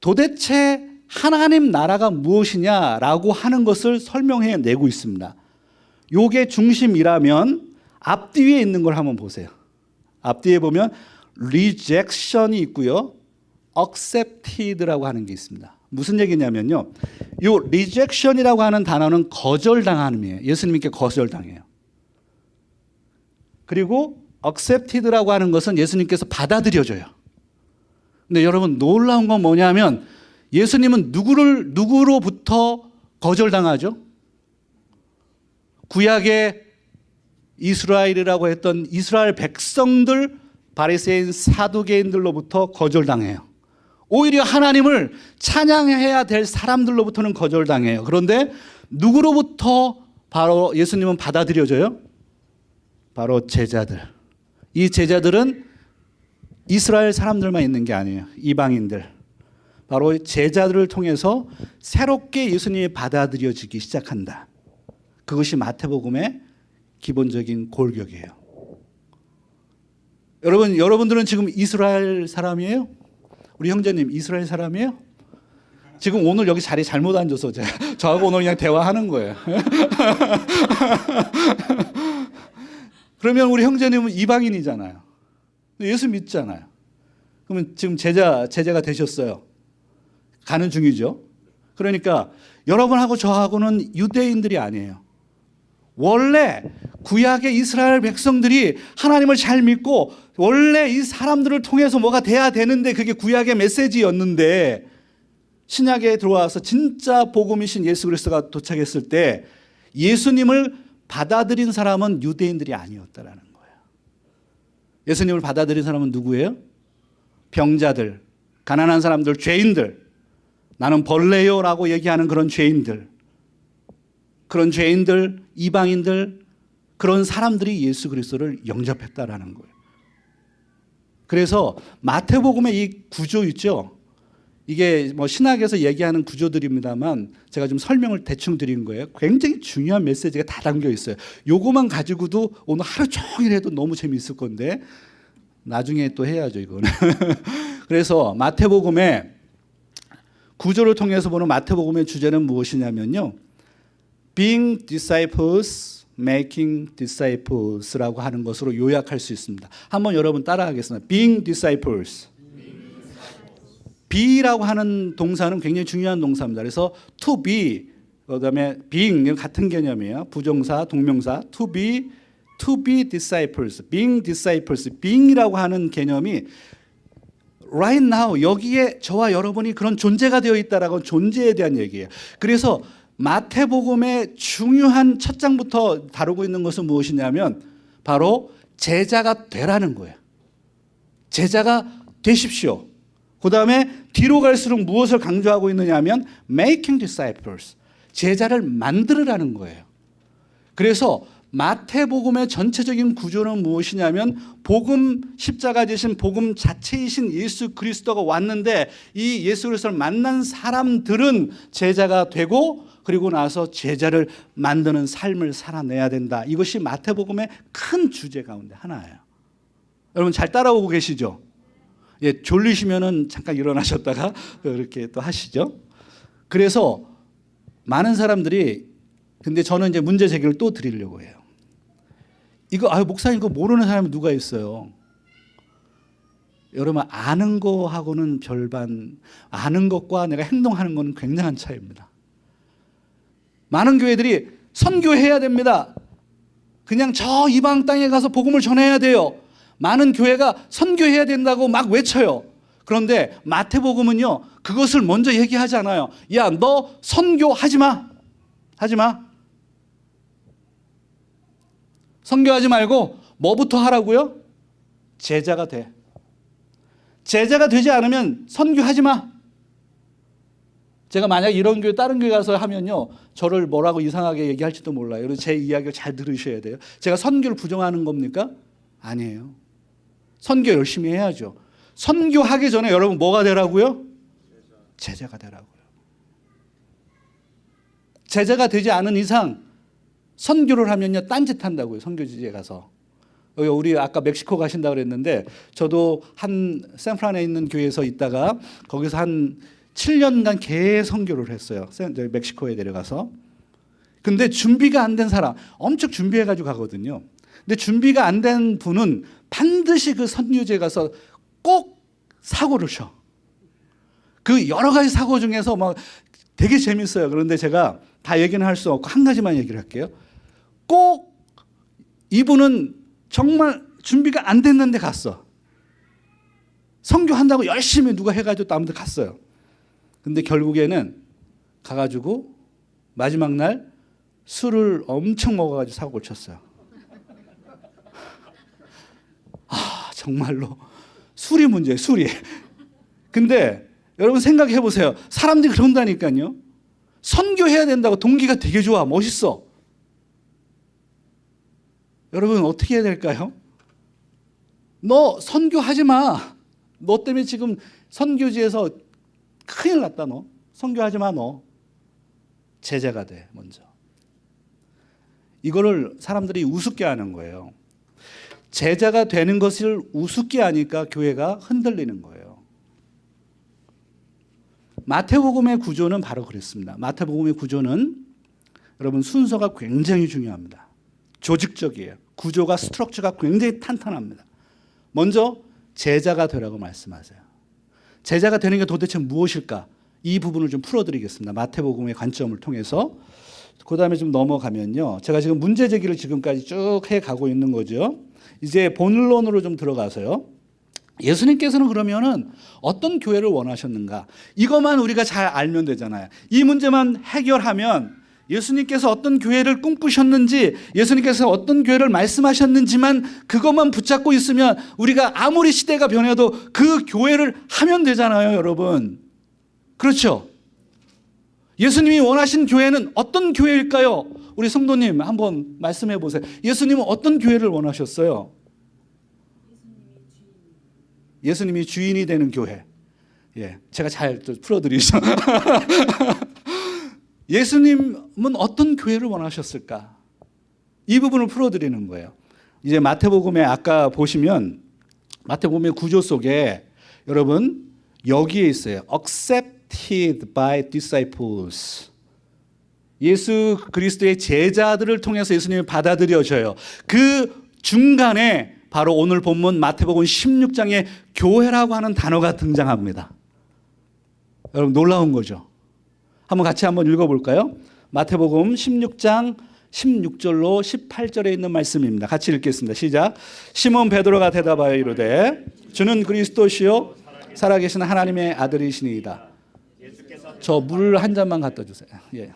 도대체 하나님 나라가 무엇이냐라고 하는 것을 설명해 내고 있습니다. 요게 중심이라면 앞뒤에 있는 걸 한번 보세요. 앞뒤에 보면 rejection이 있고요. accepted라고 하는 게 있습니다. 무슨 얘기냐면요. 요 rejection이라고 하는 단어는 거절당함이에요. 예수님께 거절당해요. 그리고 accepted라고 하는 것은 예수님께서 받아들여져요. 근데 여러분 놀라운 건 뭐냐면 예수님은 누구를 누구로부터 거절당하죠? 구약의 이스라엘이라고 했던 이스라엘 백성들 바리새인 사두개인들로부터 거절당해요. 오히려 하나님을 찬양해야 될 사람들로부터는 거절당해요. 그런데 누구로부터 바로 예수님은 받아들여져요? 바로 제자들. 이 제자들은 이스라엘 사람들만 있는 게 아니에요. 이방인들. 바로 제자들을 통해서 새롭게 예수님이 받아들여지기 시작한다. 그것이 마태복음의 기본적인 골격이에요. 여러분, 여러분들은 지금 이스라엘 사람이에요? 우리 형제님 이스라엘 사람이에요? 지금 오늘 여기 자리 잘못 앉아서 제가 저하고 오늘 그냥 대화하는 거예요. 그러면 우리 형제님은 이방인이잖아요. 예수 믿잖아요. 그러면 지금 제자 제자가 되셨어요. 가는 중이죠. 그러니까 여러분하고 저하고는 유대인들이 아니에요. 원래 구약의 이스라엘 백성들이 하나님을 잘 믿고 원래 이 사람들을 통해서 뭐가 돼야 되는데 그게 구약의 메시지였는데 신약에 들어와서 진짜 복음이신 예수 그리스도가 도착했을 때 예수님을 받아들인 사람은 유대인들이 아니었다라는 거예요. 예수님을 받아들인 사람은 누구예요? 병자들, 가난한 사람들, 죄인들. 나는 벌레요라고 얘기하는 그런 죄인들. 그런 죄인들, 이방인들, 그런 사람들이 예수 그리스도를 영접했다라는 거예요. 그래서 마태복음의 이 구조 있죠. 이게 뭐 신학에서 얘기하는 구조들입니다만 제가 좀 설명을 대충 드린 거예요. 굉장히 중요한 메시지가 다 담겨 있어요. 요거만 가지고도 오늘 하루 종일 해도 너무 재미있을 건데 나중에 또 해야죠, 이거는. 그래서 마태복음의 구조를 통해서 보는 마태복음의 주제는 무엇이냐면요. being disciples, making disciples라고 하는 것으로 요약할 수 있습니다. 한번 여러분 따라하겠습니다. being disciples. be라고 하는 동사는 굉장히 중요한 동사입니다. 그래서 to be 그 다음에 being 같은 개념이에요. 부정사, 동명사 to be to be disciples, being disciples, being이라고 하는 개념이 right now 여기에 저와 여러분이 그런 존재가 되어 있다라고 존재에 대한 얘기예요. 그래서 마태복음의 중요한 첫 장부터 다루고 있는 것은 무엇이냐면 바로 제자가 되라는 거예요. 제자가 되십시오. 그 다음에 뒤로 갈수록 무엇을 강조하고 있느냐면 making disciples 제자를 만들으라는 거예요. 그래서 마태복음의 전체적인 구조는 무엇이냐면 복음 십자가 되신 복음 자체이신 예수 그리스도가 왔는데 이 예수 그리스도를 만난 사람들은 제자가 되고 그리고 나서 제자를 만드는 삶을 살아내야 된다. 이것이 마태복음의 큰 주제 가운데 하나예요. 여러분 잘 따라오고 계시죠? 예, 졸리시면은 잠깐 일어나셨다가 이렇게 또 하시죠. 그래서 많은 사람들이 근데 저는 이제 문제 제기를 또 드리려고 해요. 이거 아유 목사님 이거 모르는 사람이 누가 있어요? 여러분 아는 거하고는 별반 아는 것과 내가 행동하는 것은 굉장한 차이입니다. 많은 교회들이 선교해야 됩니다. 그냥 저 이방 땅에 가서 복음을 전해야 돼요. 많은 교회가 선교해야 된다고 막 외쳐요. 그런데 마태복음은요, 그것을 먼저 얘기하지 않아요. 야, 너 선교하지 마. 하지 마. 선교하지 말고 뭐부터 하라고요? 제자가 돼. 제자가 되지 않으면 선교하지 마. 제가 만약 이런 교회 다른 교회 가서 하면요 저를 뭐라고 이상하게 얘기할지도 몰라요. 그래서 제 이야기를 잘 들으셔야 돼요. 제가 선교를 부정하는 겁니까? 아니에요. 선교 열심히 해야죠. 선교하기 전에 여러분 뭐가 되라고요? 제자가 되라고요. 제자가 되지 않은 이상 선교를 하면요 딴짓 한다고요. 선교지에 가서. 우리 아까 멕시코 가신다 그랬는데 저도 한 샌프란에 있는 교회에서 있다가 거기서 한 7년간 개 선교를 했어요. 멕시코에 내려가서. 근데 준비가 안 된 사람 엄청 준비해 가지고 가거든요. 근데 준비가 안 된 분은 반드시 그 선교지에 가서 꼭 사고를 쳐. 그 여러 가지 사고 중에서 막 되게 재밌어요. 그런데 제가 다 얘기는 할 수 없고 한 가지만 얘기를 할게요. 꼭 이분은 정말 준비가 안 됐는데 갔어. 선교한다고 열심히 누가 해가지고 아무데 갔어요. 근데 결국에는 가가지고 마지막 날 술을 엄청 먹어가지고 사고를 쳤어요. 아 정말로 술이 문제예요. 술이. 근데 여러분 생각해 보세요. 사람들이 그런다니까요. 선교해야 된다고 동기가 되게 좋아. 멋있어. 여러분 어떻게 해야 될까요? 너 선교하지 마. 너 때문에 지금 선교지에서 큰일 났다 너. 선교하지 마 너. 제자가 돼 먼저. 이거를 사람들이 우습게 하는 거예요. 제자가 되는 것을 우습게 하니까 교회가 흔들리는 거예요. 마태복음의 구조는 바로 그랬습니다. 마태복음의 구조는 여러분 순서가 굉장히 중요합니다. 조직적이에요. 구조가 스트럭처가 굉장히 탄탄합니다. 먼저 제자가 되라고 말씀하세요. 제자가 되는 게 도대체 무엇일까? 이 부분을 좀 풀어드리겠습니다. 마태복음의 관점을 통해서. 그 다음에 좀 넘어가면요. 제가 지금 문제 제기를 지금까지 쭉 해가고 있는 거죠. 이제 본론으로 좀 들어가서요. 예수님께서는 그러면은 어떤 교회를 원하셨는가? 이것만 우리가 잘 알면 되잖아요. 이 문제만 해결하면 예수님께서 어떤 교회를 꿈꾸셨는지, 예수님께서 어떤 교회를 말씀하셨는지만 그것만 붙잡고 있으면 우리가 아무리 시대가 변해도 그 교회를 하면 되잖아요, 여러분. 그렇죠? 예수님이 원하신 교회는 어떤 교회일까요? 우리 성도님 한번 말씀해 보세요. 예수님은 어떤 교회를 원하셨어요? 예수님이 주인이 되는 교회. 예, 제가 잘 풀어드리죠. 예수님은 어떤 교회를 원하셨을까? 이 부분을 풀어드리는 거예요. 이제 마태복음에 아까 보시면 마태복음의 구조 속에 여러분 여기에 있어요. accepted by disciples. 예수 그리스도의 제자들을 통해서 예수님이 받아들여져요. 그 중간에 바로 오늘 본문 마태복음 16장에 교회라고 하는 단어가 등장합니다. 여러분 놀라운 거죠. 한번 같이 한번 읽어볼까요? 마태복음 16장 16절로 18절에 있는 말씀입니다. 같이 읽겠습니다. 시작. 시몬 베드로가 대답하여 이르되 주는 그리스도시요 살아계신 하나님의 아들이시니이다. 저 물 한 잔만 갖다 주세요. 예.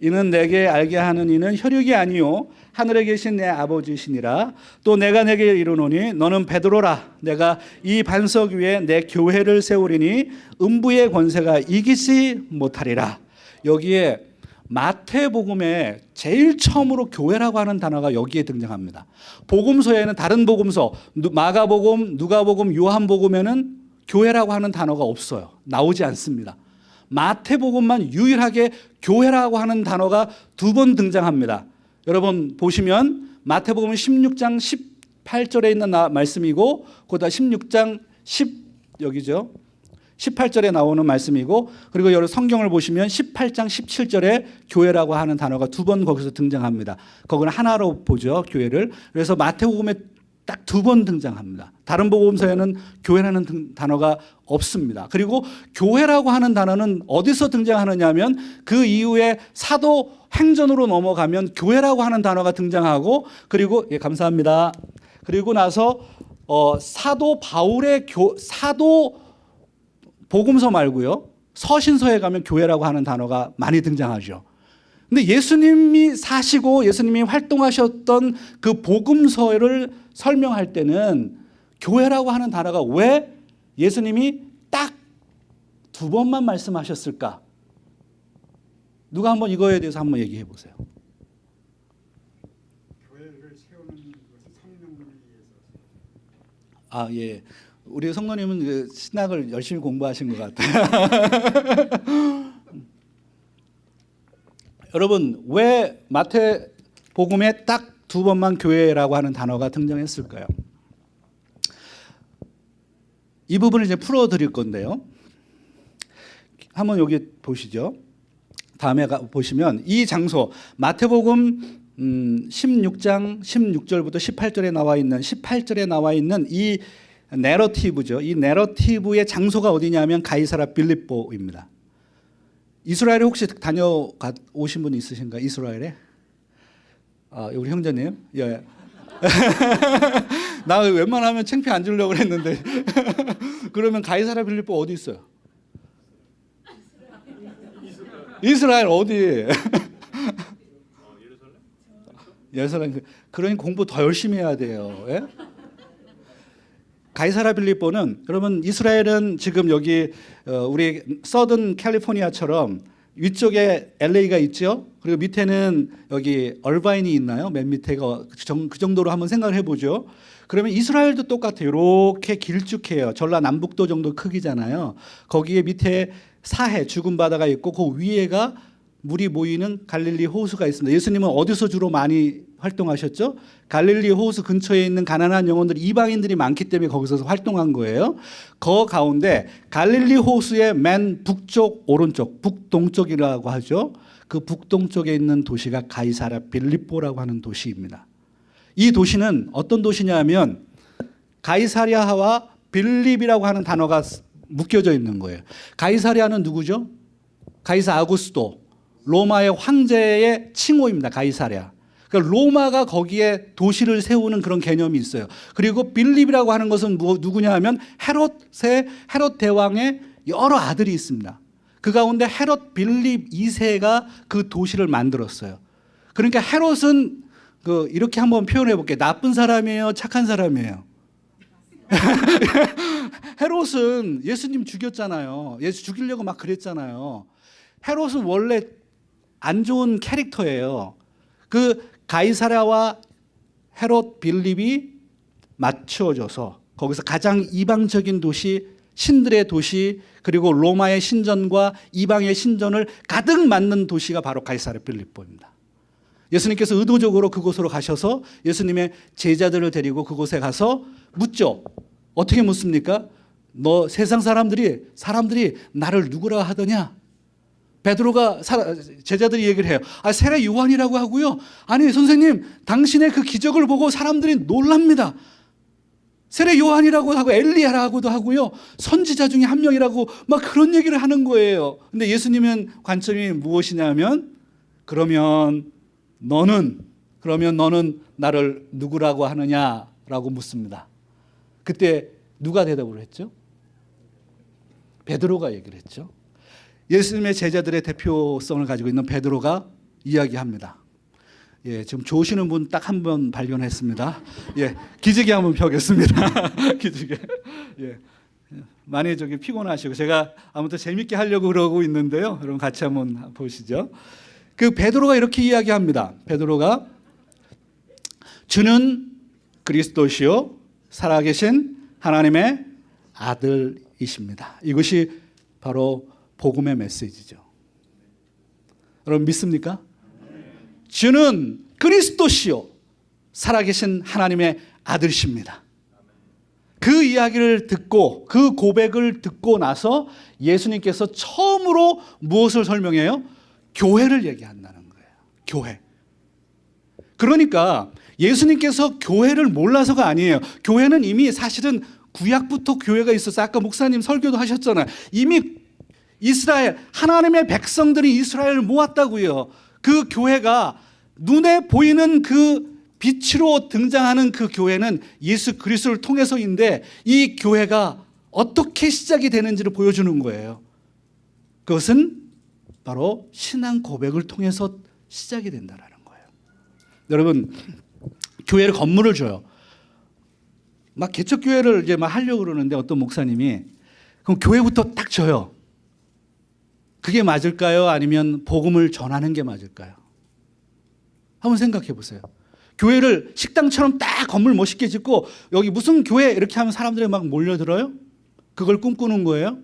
이는 내게 알게 하는 이는 혈육이 아니요 하늘에 계신 내 아버지시니라 또 내가 내게 이르노니 너는 베드로라 내가 이 반석 위에 내 교회를 세우리니 음부의 권세가 이기지 못하리라 여기에 마태복음에 제일 처음으로 교회라고 하는 단어가 여기에 등장합니다. 복음서에는 다른 복음서 누- 마가복음, 누가복음, 요한복음에는 교회라고 하는 단어가 없어요. 나오지 않습니다. 마태복음만 유일하게 교회라고 하는 단어가 두 번 등장합니다. 여러분 보시면 마태복음 16장 18절에 있는 나- 말씀이고 그다 16장 10 여기죠. 18절에 나오는 말씀이고 그리고 여러 성경을 보시면 18장 17절에 교회라고 하는 단어가 두 번 거기서 등장합니다. 거기는 하나로 보죠, 교회를. 그래서 마태복음에 딱 두 번 등장합니다. 다른 복음서에는 교회라는 등- 단어가 없습니다. 그리고 교회라고 하는 단어는 어디서 등장하느냐면 그 이후에 사도 행전으로 넘어가면 교회라고 하는 단어가 등장하고 그리고 예 감사합니다. 그리고 나서 어, 사도 바울의 교 사도 복음서 말고요. 서신서에 가면 교회라고 하는 단어가 많이 등장하죠. 근데 예수님이 사시고 예수님이 활동하셨던 그 복음서를 설명할 때는 교회라고 하는 단어가 왜 예수님이 딱 두 번만 말씀하셨을까? 누가 한번 이거에 대해서 한번 얘기해 보세요. 교회를 세우는 것은 성령을 위해서 아, 예. 우리 성도님은 그 신학을 열심히 공부하신 것 같아요. 여러분, 왜 마태 복음에 딱 두 번만 교회라고 하는 단어가 등장했을까요? 이 부분을 이제 풀어 드릴 건데요. 한번 여기 보시죠. 다음에 가, 보시면 이 장소 마태복음 음, 16장 16절부터 18절에 나와 있는 18절에 나와 있는 이 내러티브죠. 이 내러티브의 장소가 어디냐면 가이사라 빌립보입니다. 이스라엘에 혹시 다녀가 오신 분 있으신가? 이스라엘에? 아, 우리 형제님. 예. 나 웬만하면 창피 안 주려고 그랬는데. 그러면 가이사라 빌립보 어디 있어요? 이스라엘 어디? 어, 예루살렘? 그러니 공부 더 열심히 해야 돼요. 예? 가이사라 빌립보는 여러분 이스라엘은 지금 여기 어, 우리 서든 캘리포니아처럼 위쪽에 LA가 있죠. 그리고 밑에는 여기 얼바인이 있나요? 맨 밑에가 그 정- 그 정도로 한번 생각을 해보죠. 그러면 이스라엘도 똑같아요. 이렇게 길쭉해요. 전라남북도 정도 크기잖아요. 거기에 밑에 사해 죽은 바다가 있고 그 위에가 물이 모이는 갈릴리 호수가 있습니다. 예수님은 어디서 주로 많이 활동하셨죠? 갈릴리 호수 근처에 있는 가난한 영혼들 이방인들이 많기 때문에 거기서 활동한 거예요. 그 가운데 갈릴리 호수의 맨 북쪽 오른쪽 북동쪽이라고 하죠. 그 북동쪽에 있는 도시가 가이사라 빌립보라고 하는 도시입니다. 이 도시는 어떤 도시냐면 가이사리아와 빌립이라고 하는 단어가 묶여져 있는 거예요. 가이사리아는 누구죠? 가이사 아구스도 로마의 황제의 칭호입니다. 가이사랴. 그러니까 로마가 거기에 도시를 세우는 그런 개념이 있어요. 그리고 빌립이라고 하는 것은 뭐, 누구냐 하면 헤롯의 헤롯 대왕의 여러 아들이 있습니다. 그 가운데 헤롯 빌립 2세가 그 도시를 만들었어요. 그러니까 헤롯은 그 이렇게 한번 표현해 볼게요. 나쁜 사람이에요, 착한 사람이에요. 헤롯은 예수님 죽였잖아요. 예수 죽이려고 막 그랬잖아요. 헤롯은 원래 안 좋은 캐릭터예요. 그 가이사랴와 헤롯 빌립이 맞추어져서 거기서 가장 이방적인 도시 신들의 도시 그리고 로마의 신전과 이방의 신전을 가득 맞는 도시가 바로 가이사랴 빌립보입니다. 예수님께서 의도적으로 그곳으로 가셔서 예수님의 제자들을 데리고 그곳에 가서 묻죠. 어떻게 묻습니까? 너 세상 사람들이 사람들이 나를 누구라 하더냐? 베드로가 사- 제자들이 얘기를 해요. 아, 세례 요한이라고 하고요. 아니, 선생님, 당신의 그 기적을 보고 사람들이 놀랍니다. 세례 요한이라고 하고 엘리야라고도 하고요. 선지자 중에 한 명이라고 막 그런 얘기를 하는 거예요. 근데 예수님은 관점이 무엇이냐면 그러면 너는 그러면 너는 나를 누구라고 하느냐라고 묻습니다. 그때 누가 대답을 했죠? 베드로가 얘기를 했죠. 예수님의 제자들의 대표성을 가지고 있는 베드로가 이야기합니다. 예, 지금 조시는 분 딱 한 번 발견했습니다. 예, 기지개 한번 펴겠습니다. 기지개. 예. 많이 저기 피곤하시고 제가 아무튼 재밌게 하려고 그러고 있는데요. 여러분 같이 한번 보시죠. 그 베드로가 이렇게 이야기합니다. 베드로가 주는 그리스도시요 살아계신 하나님의 아들이십니다. 이것이 바로 복음의 메시지죠. 여러분 믿습니까? 주는 그리스도시요 살아계신 하나님의 아들이십니다. 그 이야기를 듣고 그 고백을 듣고 나서 예수님께서 처음으로 무엇을 설명해요? 교회를 얘기한다는 거예요. 교회. 그러니까 예수님께서 교회를 몰라서가 아니에요. 교회는 이미 사실은 구약부터 교회가 있어서 아까 목사님 설교도 하셨잖아요. 이미 이스라엘 하나님의 백성들이 이스라엘을 모았다고요. 그 교회가 눈에 보이는 그 빛으로 등장하는 그 교회는 예수 그리스도를 통해서인데 이 교회가 어떻게 시작이 되는지를 보여주는 거예요. 그것은 바로 신앙 고백을 통해서 시작이 된다라는 거예요. 여러분 교회를 건물을 줘요. 막 개척 교회를 이제 막 하려고 그러는데 어떤 목사님이 그럼 교회부터 딱 줘요. 그게 맞을까요? 아니면 복음을 전하는 게 맞을까요? 한번 생각해 보세요. 교회를 식당처럼 딱 건물 멋있게 짓고 여기 무슨 교회 이렇게 하면 사람들이 막 몰려들어요? 그걸 꿈꾸는 거예요?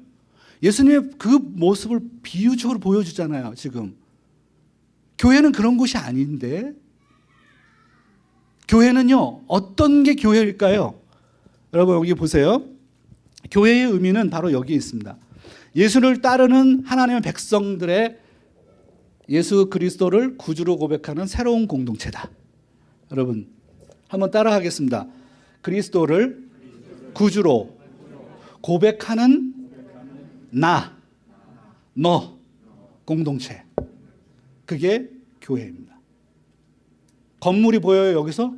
예수님의 그 모습을 비유적으로 보여주잖아요, 지금. 교회는 그런 곳이 아닌데 교회는요, 어떤 게 교회일까요? 여러분 여기 보세요. 교회의 의미는 바로 여기 있습니다. 예수를 따르는 하나님의 백성들의 예수 그리스도를 구주로 고백하는 새로운 공동체다. 여러분 한번 따라하겠습니다. 그리스도를 구주로 고백하는 나, 너 공동체. 그게 교회입니다. 건물이 보여요 여기서?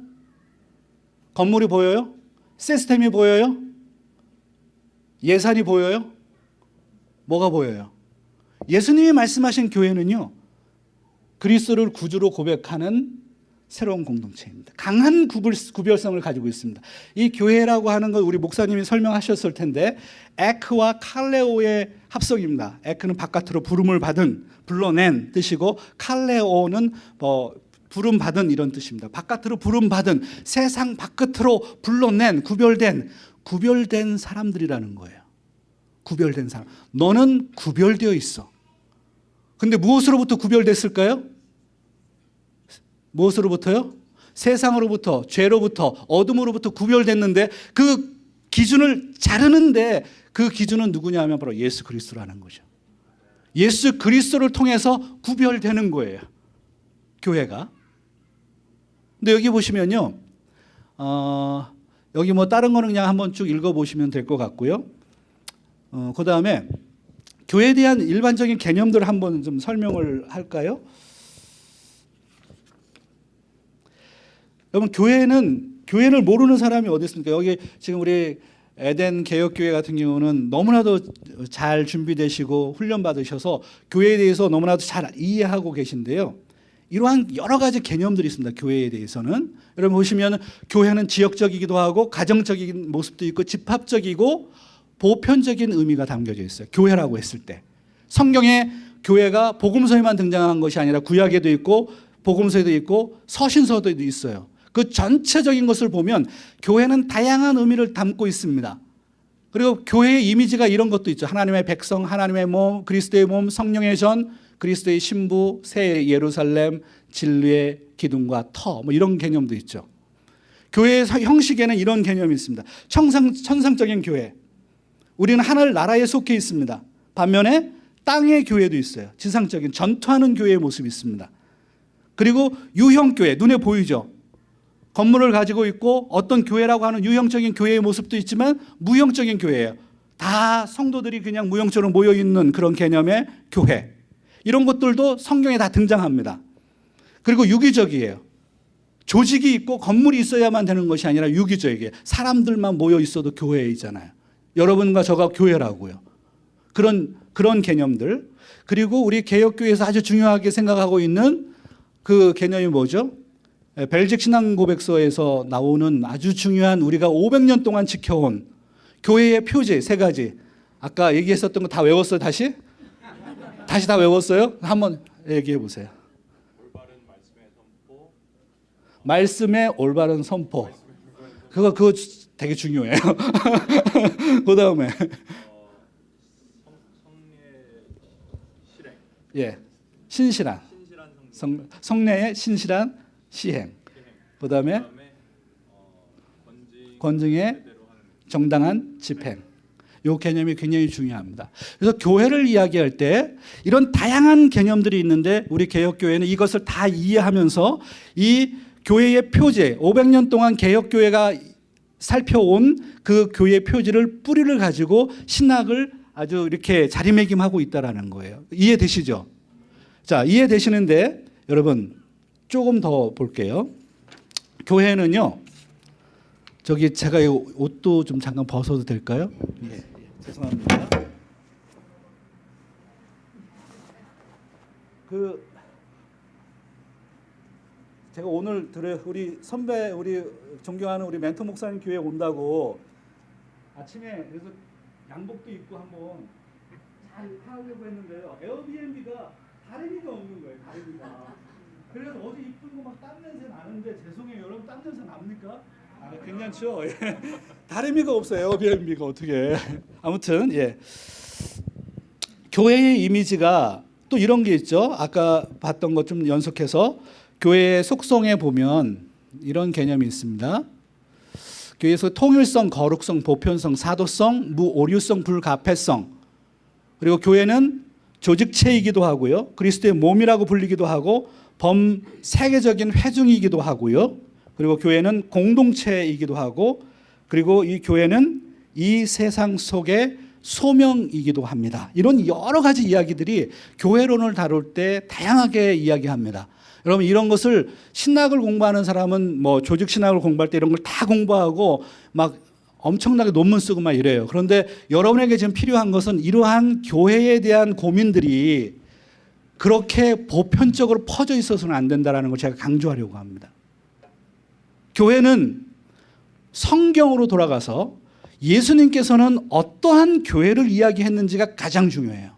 건물이 보여요? 시스템이 보여요? 예산이 보여요? 뭐가 보여요? 예수님이 말씀하신 교회는요. 그리스도를 구주로 고백하는 새로운 공동체입니다. 강한 구별, 구별성을 가지고 있습니다. 이 교회라고 하는 건 우리 목사님이 설명하셨을 텐데 에크와 칼레오의 합성입니다. 에크는 바깥으로 부름을 받은 불러낸 뜻이고 칼레오는 뭐 부름 받은 이런 뜻입니다. 바깥으로 부름 받은 세상 바깥으로 불러낸 구별된 구별된 사람들이라는 거예요. 구별된 사람. 너는 구별되어 있어. 근데 무엇으로부터 구별됐을까요? 무엇으로부터요? 세상으로부터, 죄로부터, 어둠으로부터 구별됐는데 그 기준을 자르는데 그 기준은 누구냐 하면 바로 예수 그리스도라는 거죠. 예수 그리스도를 통해서 구별되는 거예요. 교회가. 근데 여기 보시면요. 어, 여기 뭐 다른 거는 그냥 한번 쭉 읽어보시면 될 것 같고요. 어, 그 다음에 교회에 대한 일반적인 개념들을 한번 좀 설명을 할까요? 여러분 교회는 교회를 모르는 사람이 어디 있습니까? 여기 지금 우리 에덴 개혁교회 같은 경우는 너무나도 잘 준비되시고 훈련 받으셔서 교회에 대해서 너무나도 잘 이해하고 계신데요. 이러한 여러 가지 개념들이 있습니다. 교회에 대해서는 여러분 보시면 교회는 지역적이기도 하고 가정적인 모습도 있고 집합적이고 보편적인 의미가 담겨져 있어요. 교회라고 했을 때 성경에 교회가 복음서에만 등장한 것이 아니라 구약에도 있고 복음서에도 있고 서신서도 있어요. 그 전체적인 것을 보면 교회는 다양한 의미를 담고 있습니다. 그리고 교회의 이미지가 이런 것도 있죠. 하나님의 백성, 하나님의 몸, 그리스도의 몸, 성령의 전, 그리스도의 신부, 새 예루살렘, 진리의 기둥과 터, 뭐 이런 개념도 있죠. 교회의 형식에는 이런 개념이 있습니다. 천상, 천상적인 교회. 우리는 하늘 나라에 속해 있습니다. 반면에 땅의 교회도 있어요. 지상적인 전투하는 교회의 모습이 있습니다. 그리고 유형 교회 눈에 보이죠. 건물을 가지고 있고 어떤 교회라고 하는 유형적인 교회의 모습도 있지만 무형적인 교회예요. 다 성도들이 그냥 무형처럼 모여 있는 그런 개념의 교회. 이런 것들도 성경에 다 등장합니다. 그리고 유기적이에요. 조직이 있고 건물이 있어야만 되는 것이 아니라 유기적이에요. 사람들만 모여 있어도 교회이잖아요. 여러분과 저가 교회라고요. 그런 그런 개념들. 그리고 우리 개혁교회에서 아주 중요하게 생각하고 있는 그 개념이 뭐죠? 에, 벨직 신앙 고백서에서 나오는 아주 중요한 우리가 500년 동안 지켜온 교회의 표제 세 가지. 아까 얘기했었던 거 다 외웠어요, 다시? 다시 다 외웠어요? 한번 얘기해 보세요. 말씀의 올바른 선포. 그거 그거 되게 중요해요. 그 다음에 어, 성, 성례 실행, 예. 신실한 성, 성례의 신실한 시행. 그 다음에 어, 건징 권증의 정당한 집행. 요 개념이 굉장히 중요합니다. 그래서 교회를 이야기할 때 이런 다양한 개념들이 있는데 우리 개혁교회는 이것을 다 이해하면서 이 교회의 표제, 500년 동안 개혁교회가 살펴온 그 교회 표지를 뿌리를 가지고 신학을 아주 이렇게 자리매김하고 있다라는 거예요. 이해되시죠? 자, 이해되시는데 여러분 조금 더 볼게요. 교회는요. 저기 제가 이 옷도 좀 잠깐 벗어도 될까요? 예, 예, 죄송합니다. 그 제가 오늘 들어 우리 선배 우리 존경하는 우리 멘토 목사님 교회 온다고 아침에 그래서 양복도 입고 한번 잘 하려고 했는데요. 에어비앤비가 다리미가 없는 거예요. 다리미가. 그래서 어제 입은 거막 땀 냄새 나는데 죄송해요. 여러분 땀 냄새 납니까? 아, 괜찮죠. 예. 다리미가 없어요. 에어비앤비가 어떻게? 아무튼 예. 교회의 이미지가 또 이런 게 있죠. 아까 봤던 것 좀 연속해서 교회의 속성에 보면 이런 개념이 있습니다. 교회에서 통일성, 거룩성, 보편성, 사도성, 무오류성, 불가패성. 그리고 교회는 조직체이기도 하고요. 그리스도의 몸이라고 불리기도 하고 범세계적인 회중이기도 하고요. 그리고 교회는 공동체이기도 하고 그리고 이 교회는 이 세상 속의 소명이기도 합니다. 이런 여러 가지 이야기들이 교회론을 다룰 때 다양하게 이야기합니다. 여러분 이런 것을 신학을 공부하는 사람은 뭐 조직 신학을 공부할 때 이런 걸 다 공부하고 막 엄청나게 논문 쓰고 막 이래요. 그런데 여러분에게 지금 필요한 것은 이러한 교회에 대한 고민들이 그렇게 보편적으로 퍼져 있어서는 안 된다라는 걸 제가 강조하려고 합니다. 교회는 성경으로 돌아가서 예수님께서는 어떠한 교회를 이야기했는지가 가장 중요해요.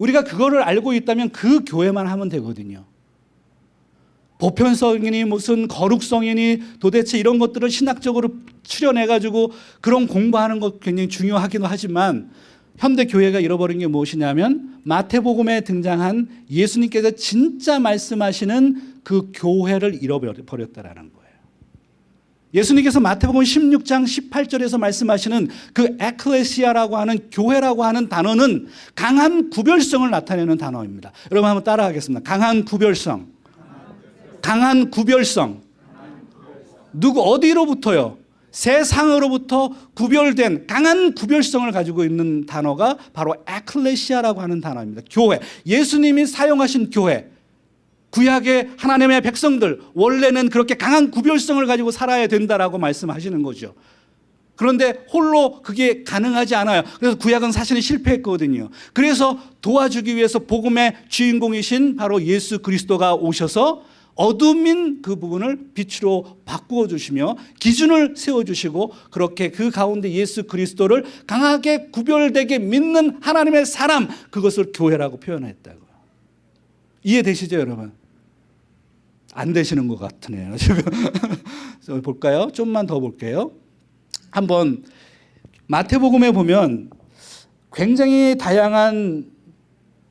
우리가 그거를 알고 있다면 그 교회만 하면 되거든요. 보편성이니 무슨 거룩성이니 도대체 이런 것들을 신학적으로 추려내 가지고 그런 공부하는 것 굉장히 중요하기도 하지만 현대 교회가 잃어버린 게 무엇이냐면 마태복음에 등장한 예수님께서 진짜 말씀하시는 그 교회를 잃어버렸다라는 거 예수님께서 마태복음 16장 18절에서 말씀하시는 그 에클레시아라고 하는 교회라고 하는 단어는 강한 구별성을 나타내는 단어입니다. 여러분 한번 따라하겠습니다. 강한 구별성. 강한 구별성. 누구 어디로부터요? 세상으로부터 구별된 강한 구별성을 가지고 있는 단어가 바로 에클레시아라고 하는 단어입니다. 교회. 예수님이 사용하신 교회. 구약의 하나님의 백성들 원래는 그렇게 강한 구별성을 가지고 살아야 된다라고 말씀하시는 거죠. 그런데 홀로 그게 가능하지 않아요. 그래서 구약은 사실은 실패했거든요. 그래서 도와주기 위해서 복음의 주인공이신 바로 예수 그리스도가 오셔서 어둠인 그 부분을 빛으로 바꾸어 주시며 기준을 세워 주시고 그렇게 그 가운데 예수 그리스도를 강하게 구별되게 믿는 하나님의 사람 그것을 교회라고 표현했다고요. 이해되시죠, 여러분? 안 되시는 것 같으네요. 지금 볼까요? 좀만 더 볼게요. 한번 마태복음에 보면 굉장히 다양한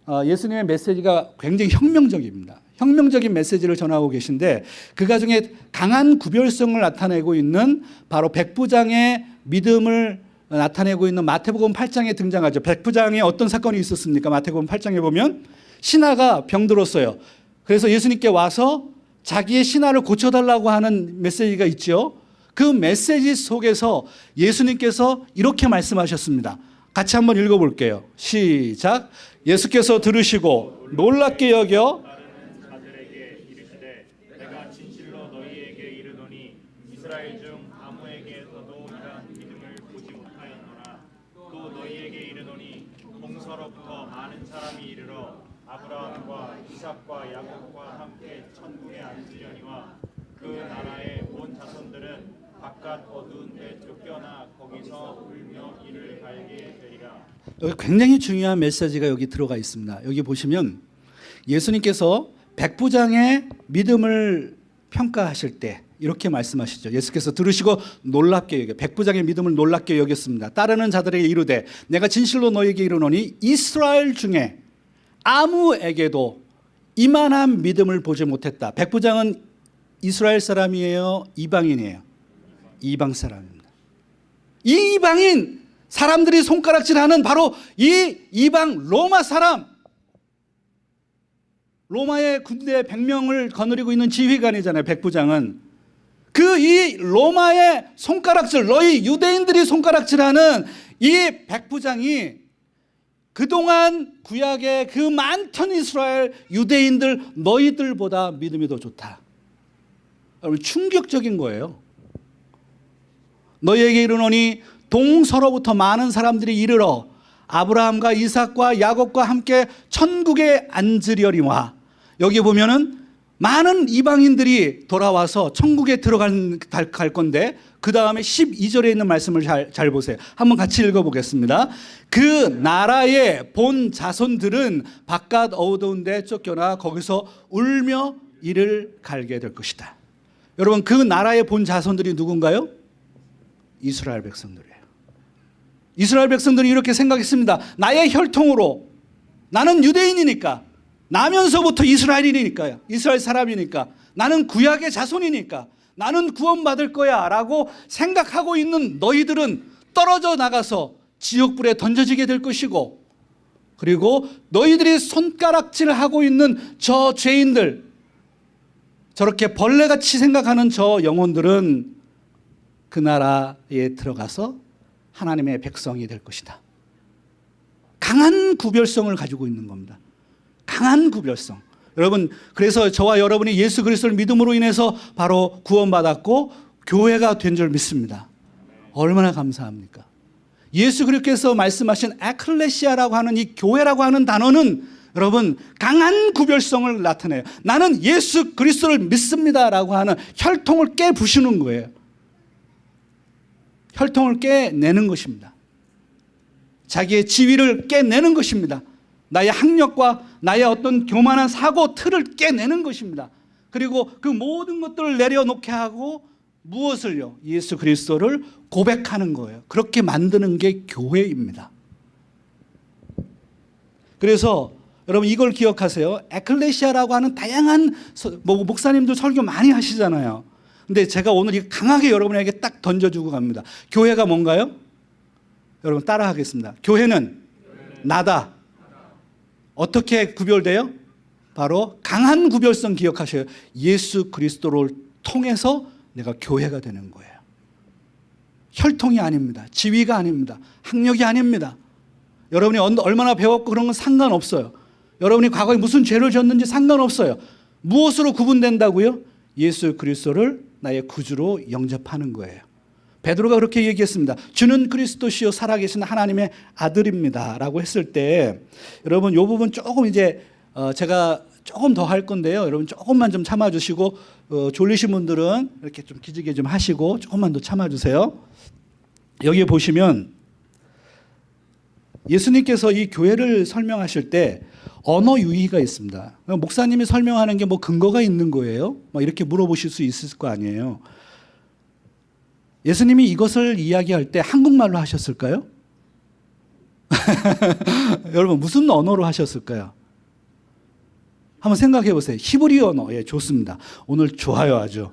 어, 예수님의 메시지가 굉장히 혁명적입니다. 혁명적인 메시지를 전하고 계신데 그 가중에 강한 구별성을 나타내고 있는 바로 백부장의 믿음을 나타내고 있는 마태복음 8장에 등장하죠. 백부장에 어떤 사건이 있었습니까? 마태복음 8장에 보면 신하가 병들었어요. 그래서 예수님께 와서 자기의 신하를 고쳐달라고 하는 메시지가 있죠. 그 메시지 속에서 예수님께서 이렇게 말씀하셨습니다. 같이 한번 읽어볼게요. 시작. 예수께서 들으시고 놀랍게 여겨 따르는 자들에게 이르시되 내가 진실로 너희에게 이르노니 이스라엘 중 아무에게서도 이러한 믿음을 보지 못하였노라 또 너희에게 이르노니 동서로부터 많은 사람이 이르러 아브라함과 이삭과 야곱과 함께 천국에 앉으려니와 그 나라의 온 자손들은 바깥 어두운 데 쫓겨나 거기서 울며 이를 갈게 되리라 여기 굉장히 중요한 메시지가 여기 들어가 있습니다. 여기 보시면 예수님께서 백부장의 믿음을 평가하실 때 이렇게 말씀하시죠. 예수께서 들으시고 놀랍게 여겨 백부장의 믿음을 놀랍게 여겼습니다. 따르는 자들에게 이르되 내가 진실로 너에게 이르노니 이스라엘 중에 아무에게도 이만한 믿음을 보지 못했다. 백부장은 이스라엘 사람이에요, 이방인이에요. 이방 사람입니다. 이 이방인 사람들이 손가락질하는 바로 이 이방 로마 사람. 로마의 군대 100명을 거느리고 있는 지휘관이잖아요 백부장은. 그 이 로마의 손가락질 너희 유대인들이 손가락질하는 이 백부장이 그동안 구약의 그 많던 이스라엘 유대인들 너희들보다 믿음이 더 좋다. 충격적인 거예요 너희에게 이르노니 동서로부터 많은 사람들이 이르러 아브라함과 이삭과 야곱과 함께 천국에 앉으려니와 여기 보면은 많은 이방인들이 돌아와서 천국에 들어갈 갈 건데 그 다음에 12절에 있는 말씀을 잘, 잘 보세요. 한번 같이 읽어보겠습니다. 그 나라의 본 자손들은 바깥 어두운 데 쫓겨나 거기서 울며 이를 갈게 될 것이다. 여러분 그 나라의 본 자손들이 누군가요? 이스라엘 백성들이에요. 이스라엘 백성들이 이렇게 생각했습니다. 나의 혈통으로 나는 유대인이니까 나면서부터 이스라엘인이니까요. 이스라엘 사람이니까 나는 구약의 자손이니까 나는 구원받을 거야 라고 생각하고 있는 너희들은 떨어져 나가서 지옥불에 던져지게 될 것이고 그리고 너희들이 손가락질하고 있는 저 죄인들 저렇게 벌레같이 생각하는 저 영혼들은 그 나라에 들어가서 하나님의 백성이 될 것이다. 강한 구별성을 가지고 있는 겁니다. 강한 구별성. 여러분, 그래서 저와 여러분이 예수 그리스도를 믿음으로 인해서 바로 구원받았고 교회가 된 줄 믿습니다. 얼마나 감사합니까? 예수 그리스도께서 말씀하신 에클레시아라고 하는 이 교회라고 하는 단어는 여러분 강한 구별성을 나타내요. 나는 예수 그리스도를 믿습니다라고 하는 혈통을 깨부시는 거예요. 혈통을 깨내는 것입니다. 자기의 지위를 깨내는 것입니다. 나의 학력과 나의 어떤 교만한 사고 틀을 깨내는 것입니다. 그리고 그 모든 것들을 내려놓게 하고 무엇을요? 예수 그리스도를 고백하는 거예요. 그렇게 만드는 게 교회입니다. 그래서 여러분 이걸 기억하세요. 에클레시아라고 하는 다양한 목사님들 설교 많이 하시잖아요. 근데 제가 오늘 이 강하게 여러분에게 딱 던져주고 갑니다. 교회가 뭔가요? 여러분 따라하겠습니다. 교회는 나다. 어떻게 구별돼요? 바로 강한 구별성 기억하셔요. 예수 그리스도를 통해서 내가 교회가 되는 거예요. 혈통이 아닙니다. 지위가 아닙니다. 학력이 아닙니다. 여러분이 언- 얼마나 배웠고 그런 건 상관없어요. 여러분이 과거에 무슨 죄를 졌는지 상관없어요. 무엇으로 구분된다고요? 예수 그리스도를 나의 구주로 영접하는 거예요. 베드로가 그렇게 얘기했습니다. 주는 그리스도시요 살아계신 하나님의 아들입니다 라고 했을 때 여러분 이 부분 조금 이제 어, 제가 조금 더 할 건데요. 여러분 조금만 좀 참아 주시고 어, 졸리신 분들은 이렇게 좀 기지개 좀 하시고 조금만 더 참아 주세요. 여기 보시면 예수님께서 이 교회를 설명하실 때 언어 유희가 있습니다. 목사님이 설명하는 게 뭐 근거가 있는 거예요? 막 이렇게 물어보실 수 있을 거 아니에요. 예수님이 이것을 이야기할 때 한국말로 하셨을까요? 여러분 무슨 언어로 하셨을까요? 한번 생각해 보세요. 히브리 언어. 예, 좋습니다. 오늘 좋아요, 아주.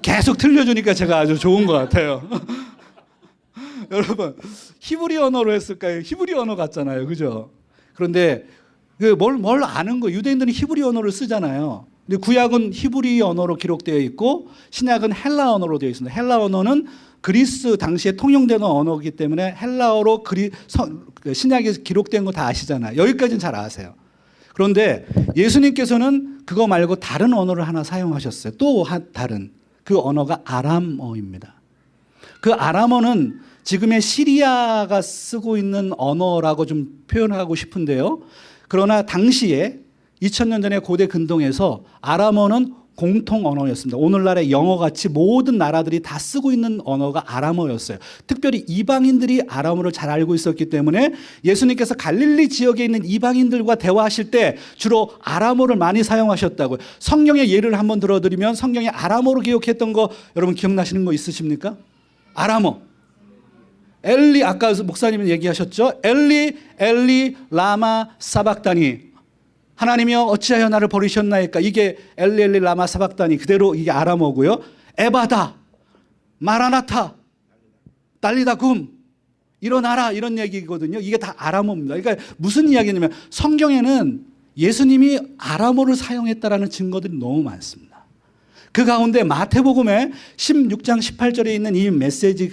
계속 틀려주니까 제가 아주 좋은 것 같아요. 여러분 히브리 언어로 했을까요? 히브리 언어 같잖아요, 그죠? 그런데 그 뭘 뭘 아는 거 유대인들은 히브리 언어를 쓰잖아요. 근데 구약은 히브리 언어로 기록되어 있고 신약은 헬라 언어로 되어 있습니다. 헬라 언어는 그리스 당시에 통용되는 언어이기 때문에 헬라어로 그리, 성- 그 신약에 기록된 거 다 아시잖아요. 여기까지는 잘 아세요. 그런데 예수님께서는 그거 말고 다른 언어를 하나 사용하셨어요. 또 하- 다른 그 언어가 아람어입니다. 그 아람어는 지금의 시리아가 쓰고 있는 언어라고 좀 표현하고 싶은데요. 그러나 당시에 2000년 전에 고대 근동에서 아람어는 공통 언어였습니다. 오늘날의 영어 같이 모든 나라들이 다 쓰고 있는 언어가 아람어였어요. 특별히 이방인들이 아람어를 잘 알고 있었기 때문에 예수님께서 갈릴리 지역에 있는 이방인들과 대화하실 때 주로 아람어를 많이 사용하셨다고요. 성경의 예를 한번 들어드리면 성경에 아람어로 기록했던 거 여러분 기억나시는 거 있으십니까? 아람어. 엘리 아까 목사님이 얘기하셨죠? 엘리 엘리 라마 사박다니 하나님이여 어찌하여 나를 버리셨나이까 이게 엘리 엘리 라마 사박다니 그대로 이게 아람어고요. 에바다 마라나타 달리다 굼 일어나라 이런 얘기거든요. 이게 다 아람어입니다. 그러니까 무슨 이야기냐면 성경에는 예수님이 아람어를 사용했다라는 증거들이 너무 많습니다. 그 가운데 마태복음의 16장 18절에 있는 이 메시지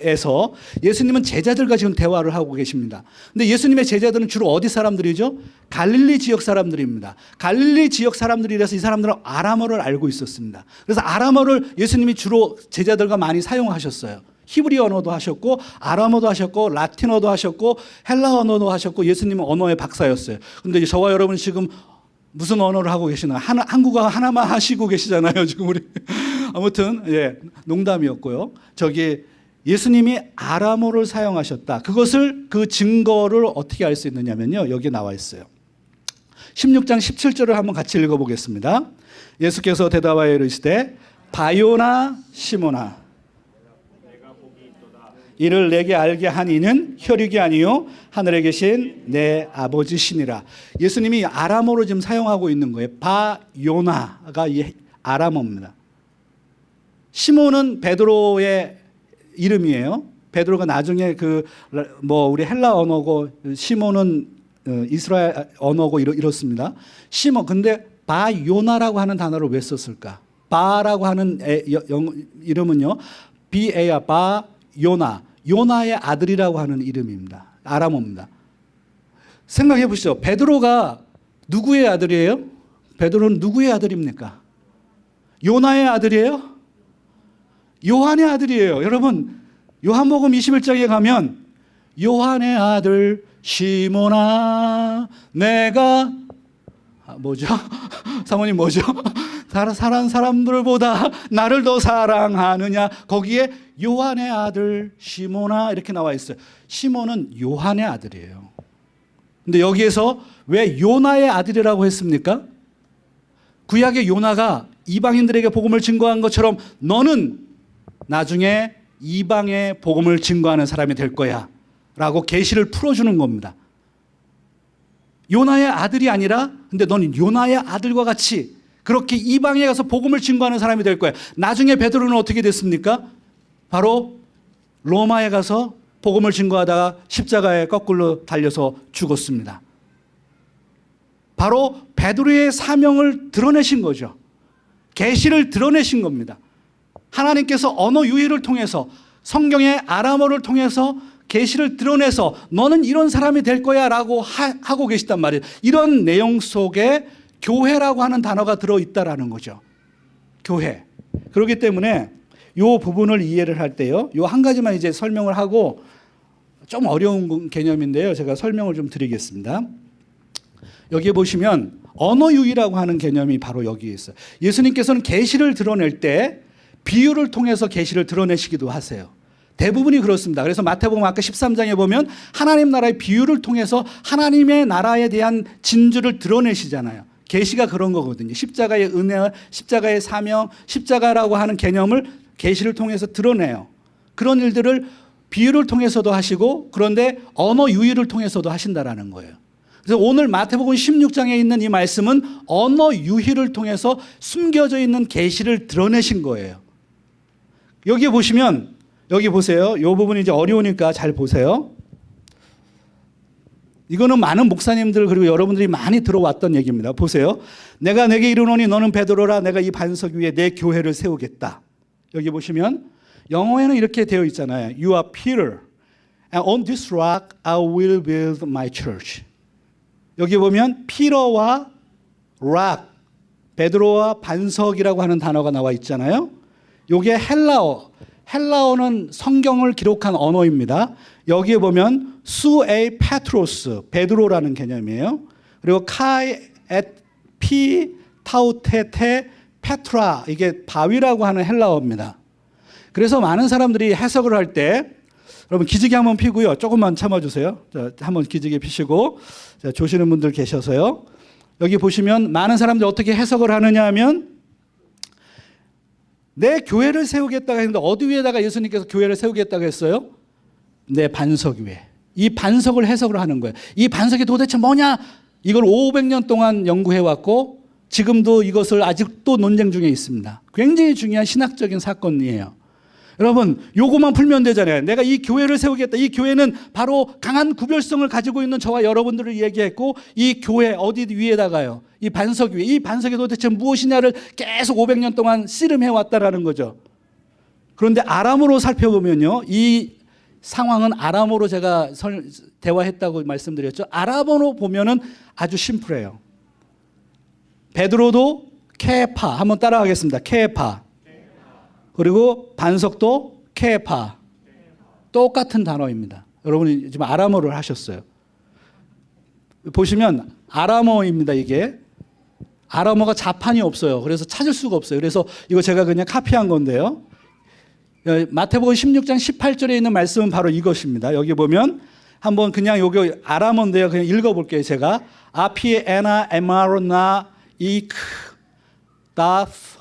에서 예수님은 제자들과 지금 대화를 하고 계십니다. 근데 예수님의 제자들은 주로 어디 사람들이죠? 갈릴리 지역 사람들입니다. 갈릴리 지역 사람들이라서 이 사람들은 아람어를 알고 있었습니다. 그래서 아람어를 예수님이 주로 제자들과 많이 사용하셨어요. 히브리 언어도 하셨고 아람어도 하셨고 라틴어도 하셨고 헬라 언어도 하셨고 예수님은 언어의 박사였어요. 근데 저와 여러분 지금 무슨 언어를 하고 계시나? 하나, 한국어 하나만 하시고 계시잖아요. 지금 우리 아무튼 예 농담이었고요. 저기 예수님이 아람어를 사용하셨다. 그것을 그 증거를 어떻게 알 수 있느냐면요. 여기 나와 있어요. 16장 17절을 한번 같이 읽어보겠습니다. 예수께서 대답하여 이르시되 바요나 시모나 이를 내게 알게 한 이는 혈육이 아니요 하늘에 계신 내 아버지시니라. 예수님이 아람어로 지금 사용하고 있는 거예요. 바요나가 이 아람어입니다. 시몬은 베드로의 이름이에요. 베드로가 나중에 그 뭐 우리 헬라 언어고 시몬은 어, 이스라엘 언어고 이렇, 이렇습니다. 시몬 근데 바요나라고 하는 단어를 왜 썼을까? 바라고 하는 애, 여- 영, 이름은요. 비에야 바 요나 요나의 아들이라고 하는 이름입니다. 아람어입니다. 생각해 보시죠. 베드로가 누구의 아들이에요? 베드로는 누구의 아들입니까? 요나의 아들이에요? 요한의 아들이에요. 여러분 요한복음 21장에 가면 요한의 아들 시모나 내가 아, 뭐죠? 사모님 뭐죠? 사랑 사람들보다 나를 더 사랑하느냐? 거기에 요한의 아들 시모나 이렇게 나와 있어요. 시몬은 요한의 아들이에요. 근데 여기에서 왜 요나의 아들이라고 했습니까? 구약의 요나가 이방인들에게 복음을 증거한 것처럼 너는 나중에 이방의 복음을 증거하는 사람이 될 거야. 라고 계시를 풀어주는 겁니다. 요나의 아들이 아니라 근데 너는 요나의 아들과 같이 그렇게 이방에 가서 복음을 증거하는 사람이 될 거야. 나중에 베드로는 어떻게 됐습니까? 바로 로마에 가서 복음을 증거하다가 십자가에 거꾸로 달려서 죽었습니다. 바로 베드로의 사명을 드러내신 거죠. 계시를 드러내신 겁니다. 하나님께서 언어 유희를 통해서 성경의 아람어를 통해서 계시를 드러내서 너는 이런 사람이 될 거야 라고 하, 하고 계시단 말이에요. 이런 내용 속에 교회라고 하는 단어가 들어 있다라는 거죠. 교회. 그렇기 때문에 이 부분을 이해를 할 때요. 요 한 가지만 이제 설명을 하고 좀 어려운 개념인데요. 제가 설명을 좀 드리겠습니다. 여기에 보시면 언어 유희라고 하는 개념이 바로 여기에 있어요. 예수님께서는 계시를 드러낼 때 비유를 통해서 계시를 드러내시기도 하세요. 대부분이 그렇습니다. 그래서 마태복음 아까 13장에 보면 하나님 나라의 비유를 통해서 하나님의 나라에 대한 진주를 드러내시잖아요. 계시가 그런 거거든요. 십자가의 은혜, 십자가의 사명, 십자가라고 하는 개념을 계시를 통해서 드러내요. 그런 일들을 비유를 통해서도 하시고 그런데 언어 유희를 통해서도 하신다라는 거예요. 그래서 오늘 마태복음 16장에 있는 이 말씀은 언어 유희를 통해서 숨겨져 있는 계시를 드러내신 거예요. 여기에 보시면 여기 보세요. 이 부분이 이제 어려우니까 잘 보세요. 이거는 많은 목사님들 그리고 여러분들이 많이 들어왔던 얘기입니다. 보세요. 내가 내게 이르노니 너는 베드로라 내가 이 반석 위에 내 교회를 세우겠다. 여기 보시면 영어에는 이렇게 되어 있잖아요. You are Peter. And on this rock I will build my church. 여기 보면 피러와 rock, 베드로와 반석이라고 하는 단어가 나와 있잖아요. 요게 헬라어. 헬라어는 성경을 기록한 언어입니다. 여기에 보면 σὺ εἶ Πέτρος, 베드로라는 개념이에요. 그리고 καὶ ἐπὶ ταύτῃ τῇ πέτρᾳ 이게 바위라고 하는 헬라어입니다. 그래서 많은 사람들이 해석을 할 때 여러분 기지개 한번 피고요. 조금만 참아 주세요. 자, 한번 기지개 피시고 자, 조시는 분들 계셔서요. 여기 보시면 많은 사람들이 어떻게 해석을 하느냐 하면 내 교회를 세우겠다고 했는데 어디 위에다가 예수님께서 교회를 세우겠다고 했어요? 내 반석 위에. 이 반석을 해석을 하는 거예요. 이 반석이 도대체 뭐냐? 이걸 500년 동안 연구해 왔고 지금도 이것을 아직도 논쟁 중에 있습니다. 굉장히 중요한 신학적인 사건이에요. 여러분, 요거만 풀면 되잖아요. 내가 이 교회를 세우겠다. 이 교회는 바로 강한 구별성을 가지고 있는 저와 여러분들을 얘기했고 이 교회 어디 위에다가요. 이 반석 위에 이 반석이 도대체 무엇이냐를 계속 500년 동안 씨름해 왔다라는 거죠. 그런데 아람으로 살펴보면요. 이 상황은 아람어로 제가 설, 대화했다고 말씀드렸죠. 아람어로 보면은 아주 심플해요. 베드로도 케파 한번 따라하겠습니다. 케파. 그리고 반석도 케파. 똑같은 단어입니다. 여러분이 지금 아람어를 하셨어요. 보시면 아람어입니다. 이게 아람어가 자판이 없어요. 그래서 찾을 수가 없어요. 그래서 이거 제가 그냥 카피한 건데요. 어, 마태복음 16장 18절에 있는 말씀은 바로 이것입니다. 여기 보면 한번 그냥 여기 아람어인데요. 그냥 읽어볼게요. 제가 아피에 에나 에마로나 이크 다프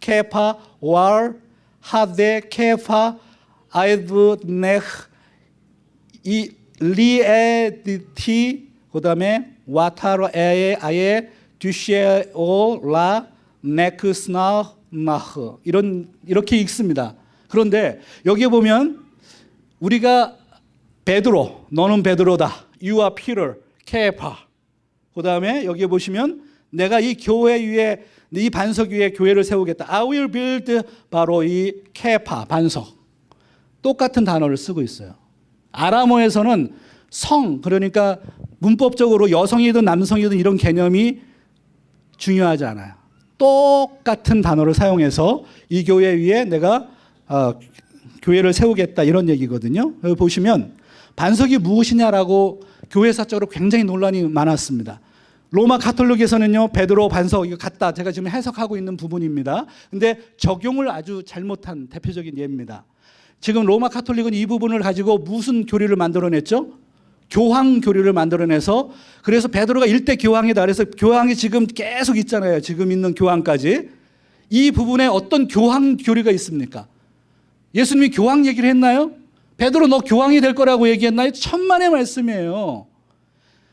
케파 왈 하데 케파 아이브 네흐 이 리에디티 그다음에 와타로 에에 아예 듀시에오 라 네크스나 나흐 이런 이렇게 읽습니다. 그런데 여기에 보면 우리가 베드로 너는 베드로다. You are Peter. 케파. 그다음에 여기에 보시면 내가 이 교회 위에 이 반석 위에 교회를 세우겠다. I will build 바로 이 케파 반석. 똑같은 단어를 쓰고 있어요. 아람어에서는 성 그러니까 문법적으로 여성이든 남성이든 이런 개념이 중요하지 않아요. 똑같은 단어를 사용해서 이 교회 위에 내가 어, 교회를 세우겠다 이런 얘기거든요. 여기 보시면 반석이 무엇이냐라고 교회사적으로 굉장히 논란이 많았습니다. 로마 가톨릭에서는요 베드로 반석 이거 같다 제가 지금 해석하고 있는 부분입니다. 근데 적용을 아주 잘못한 대표적인 예입니다. 지금 로마 가톨릭은 이 부분을 가지고 무슨 교리를 만들어냈죠? 교황 교리를 만들어내서 그래서 베드로가 일대 교황이다. 그래서 교황이 지금 계속 있잖아요. 지금 있는 교황까지 이 부분에 어떤 교황 교리가 있습니까? 예수님이 교황 얘기를 했나요? 베드로 너 교황이 될 거라고 얘기했나요? 천만의 말씀이에요.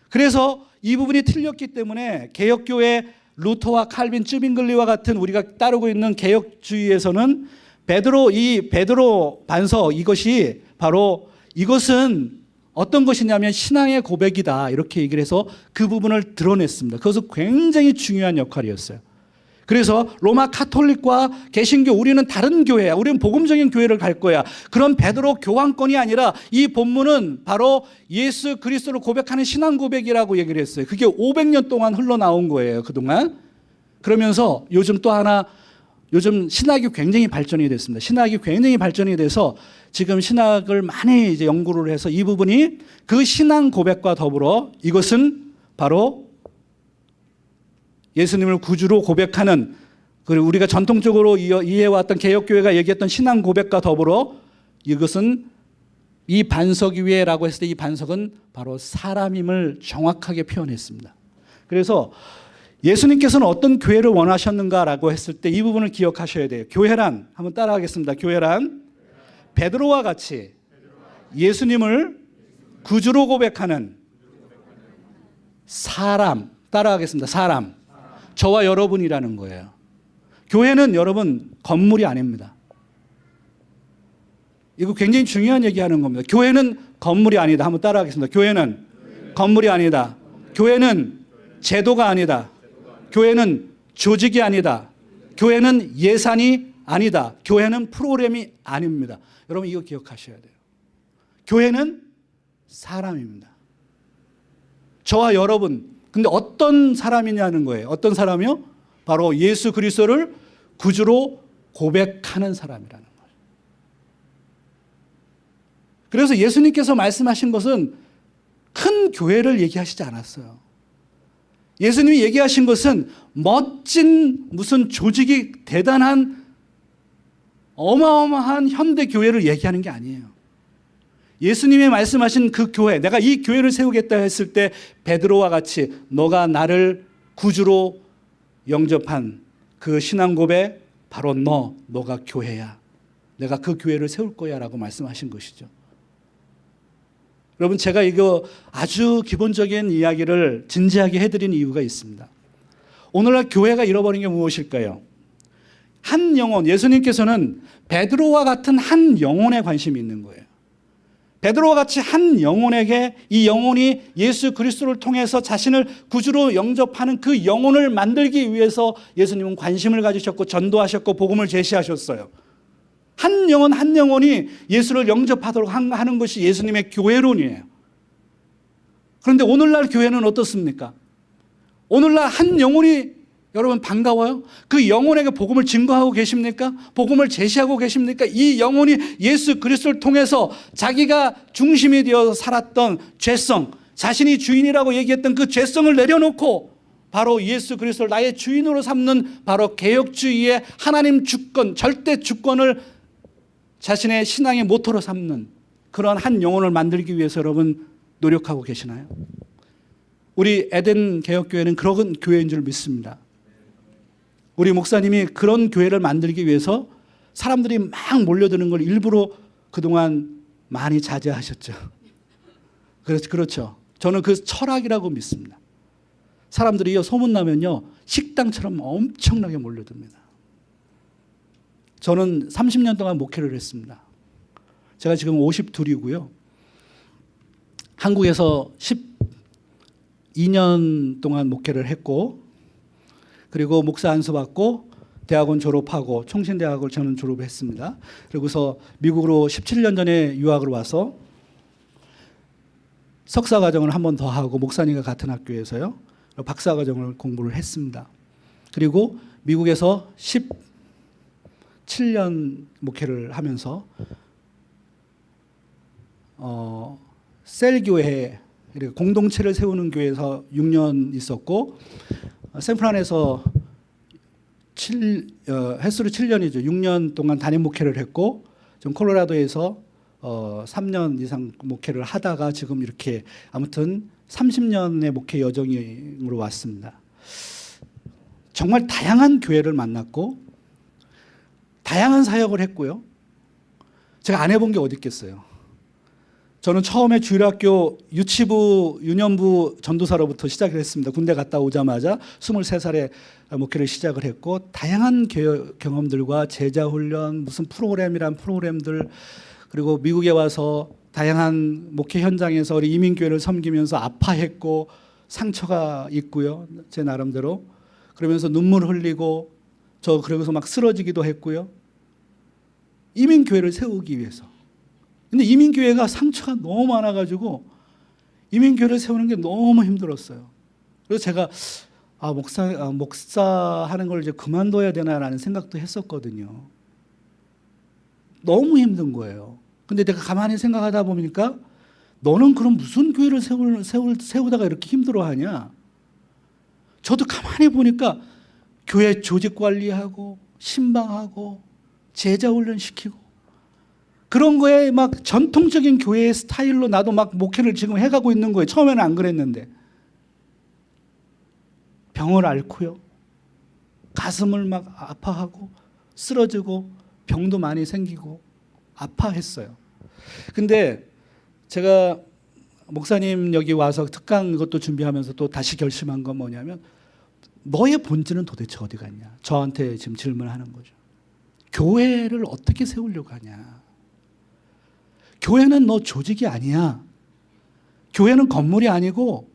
그래서 이 부분이 틀렸기 때문에 개혁교회 루터와 칼빈, 쯔빙글리와 같은 우리가 따르고 있는 개혁주의에서는 베드로 이 베드로 반석 이것이 바로 이것은 어떤 것이냐면 신앙의 고백이다 이렇게 얘기를 해서 그 부분을 드러냈습니다. 그것은 굉장히 중요한 역할이었어요. 그래서 로마 카톨릭과 개신교 우리는 다른 교회야. 우리는 복음적인 교회를 갈 거야. 그런 베드로 교황권이 아니라 이 본문은 바로 예수 그리스도를 고백하는 신앙 고백이라고 얘기를 했어요. 그게 500년 동안 흘러나온 거예요. 그동안. 그러면서 요즘 또 하나 요즘 신학이 굉장히 발전이 됐습니다. 신학이 굉장히 발전이 돼서 지금 신학을 많이 이제 연구를 해서 이 부분이 그 신앙 고백과 더불어 이것은 바로 예수님을 구주로 고백하는 그리고 우리가 전통적으로 이해해왔던 개혁교회가 얘기했던 신앙 고백과 더불어 이것은 이 반석 위에라고 했을 때 이 반석은 바로 사람임을 정확하게 표현했습니다. 그래서 예수님께서는 어떤 교회를 원하셨는가라고 했을 때 이 부분을 기억하셔야 돼요. 교회란 한번 따라하겠습니다. 교회란 베드로와 같이 예수님을 구주로 고백하는 사람 따라하겠습니다. 사람 저와 여러분이라는 거예요. 교회는 여러분 건물이 아닙니다. 이거 굉장히 중요한 얘기하는 겁니다. 교회는 건물이 아니다. 한번 따라하겠습니다. 교회는 건물이 아니다. 교회는 제도가 아니다. 교회는 조직이 아니다. 교회는 예산이 아니다. 교회는 프로그램이 아닙니다. 여러분 이거 기억하셔야 돼요. 교회는 사람입니다. 저와 여러분 근데 어떤 사람이냐는 거예요. 어떤 사람이요? 바로 예수 그리스도를 구주로 고백하는 사람이라는 거예요. 그래서 예수님께서 말씀하신 것은 큰 교회를 얘기하시지 않았어요. 예수님이 얘기하신 것은 멋진 무슨 조직이 대단한 어마어마한 현대 교회를 얘기하는 게 아니에요. 예수님이 말씀하신 그 교회, 내가 이 교회를 세우겠다 했을 때 베드로와 같이 너가 나를 구주로 영접한 그 신앙 고백 바로 너, 너가 교회야. 내가 그 교회를 세울 거야라고 말씀하신 것이죠. 여러분 제가 이거 아주 기본적인 이야기를 진지하게 해드린 이유가 있습니다. 오늘날 교회가 잃어버린 게 무엇일까요? 한 영혼, 예수님께서는 베드로와 같은 한 영혼에 관심이 있는 거예요. 베드로와 같이 한 영혼에게 이 영혼이 예수 그리스도를 통해서 자신을 구주로 영접하는 그 영혼을 만들기 위해서 예수님은 관심을 가지셨고 전도하셨고 복음을 제시하셨어요. 한 영혼 한 영혼이 예수를 영접하도록 하는 것이 예수님의 교회론이에요. 그런데 오늘날 교회는 어떻습니까? 오늘날 한 영혼이 여러분 반가워요? 그 영혼에게 복음을 증거하고 계십니까? 복음을 제시하고 계십니까? 이 영혼이 예수 그리스도를 통해서 자기가 중심이 되어 살았던 죄성, 자신이 주인이라고 얘기했던 그 죄성을 내려놓고 바로 예수 그리스도를 나의 주인으로 삼는 바로 개혁주의의 하나님 주권, 절대 주권을 자신의 신앙의 모토로 삼는 그런 한 영혼을 만들기 위해서 여러분 노력하고 계시나요? 우리 에덴 개혁교회는 그런 교회인 줄 믿습니다. 우리 목사님이 그런 교회를 만들기 위해서 사람들이 막 몰려드는 걸 일부러 그동안 많이 자제하셨죠. 그렇죠. 그렇죠. 저는 그 철학이라고 믿습니다. 사람들이 소문나면요. 식당처럼 엄청나게 몰려듭니다. 저는 30년 동안 목회를 했습니다. 제가 지금 52이고요. 한국에서 12년 동안 목회를 했고 그리고 목사 안수 받고 대학원 졸업하고 총신대학을 저는 졸업했습니다. 그리고서 미국으로 17년 전에 유학을 와서 석사 과정을 한 번 더 하고 목사님과 같은 학교에서요. 박사 과정을 공부를 했습니다. 그리고 미국에서 17년 목회를 하면서 어, 셀 교회 공동체를 세우는 교회에서 6년 있었고 샌프란에서 7, 어, 횟수로 7년이죠. 6년 동안 담임 목회를 했고 좀 콜로라도에서 어, 3년 이상 목회를 하다가 지금 이렇게 아무튼 30년의 목회 여정으로 왔습니다. 정말 다양한 교회를 만났고 다양한 사역을 했고요. 제가 안 해본 게 어디 있겠어요. 저는 처음에 주일학교 유치부 유년부 전도사로부터 시작을 했습니다. 군대 갔다 오자마자 23살에 목회를 시작을 했고 다양한 경험들과 제자 훈련 무슨 프로그램이란 프로그램들 그리고 미국에 와서 다양한 목회 현장에서 우리 이민교회를 섬기면서 아파했고 상처가 있고요. 제 나름대로 그러면서 눈물 흘리고 저 그러면서 막 쓰러지기도 했고요. 이민교회를 세우기 위해서 근데 이민교회가 상처가 너무 많아가지고 이민교회를 세우는 게 너무 힘들었어요. 그래서 제가 아, 목사, 아, 목사 하는 걸 이제 그만둬야 되나라는 생각도 했었거든요. 너무 힘든 거예요. 근데 내가 가만히 생각하다 보니까 너는 그럼 무슨 교회를 세울, 세울, 세우다가 이렇게 힘들어 하냐? 저도 가만히 보니까 교회 조직 관리하고 신방하고 제자 훈련 시키고 그런 거에 막 전통적인 교회의 스타일로 나도 막 목회를 지금 해가고 있는 거예요. 처음에는 안 그랬는데. 병을 앓고요. 가슴을 막 아파하고 쓰러지고 병도 많이 생기고 아파했어요. 근데 제가 목사님 여기 와서 특강 이것도 준비하면서 또 다시 결심한 건 뭐냐면 너의 본질은 도대체 어디 갔냐? 저한테 지금 질문하는 거죠. 교회를 어떻게 세우려고 하냐? 교회는 너 조직이 아니야. 교회는 건물이 아니고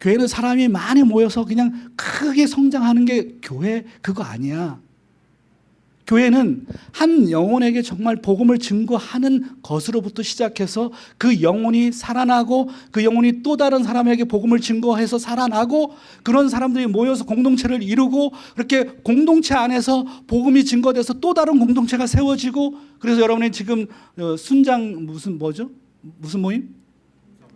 교회는 사람이 많이 모여서 그냥 크게 성장하는 게 교회 그거 아니야. 교회는 한 영혼에게 정말 복음을 증거하는 것으로부터 시작해서 그 영혼이 살아나고 그 영혼이 또 다른 사람에게 복음을 증거해서 살아나고 그런 사람들이 모여서 공동체를 이루고 그렇게 공동체 안에서 복음이 증거돼서 또 다른 공동체가 세워지고 그래서 여러분이 지금 어, 순장 무슨 뭐죠? 무슨 모임?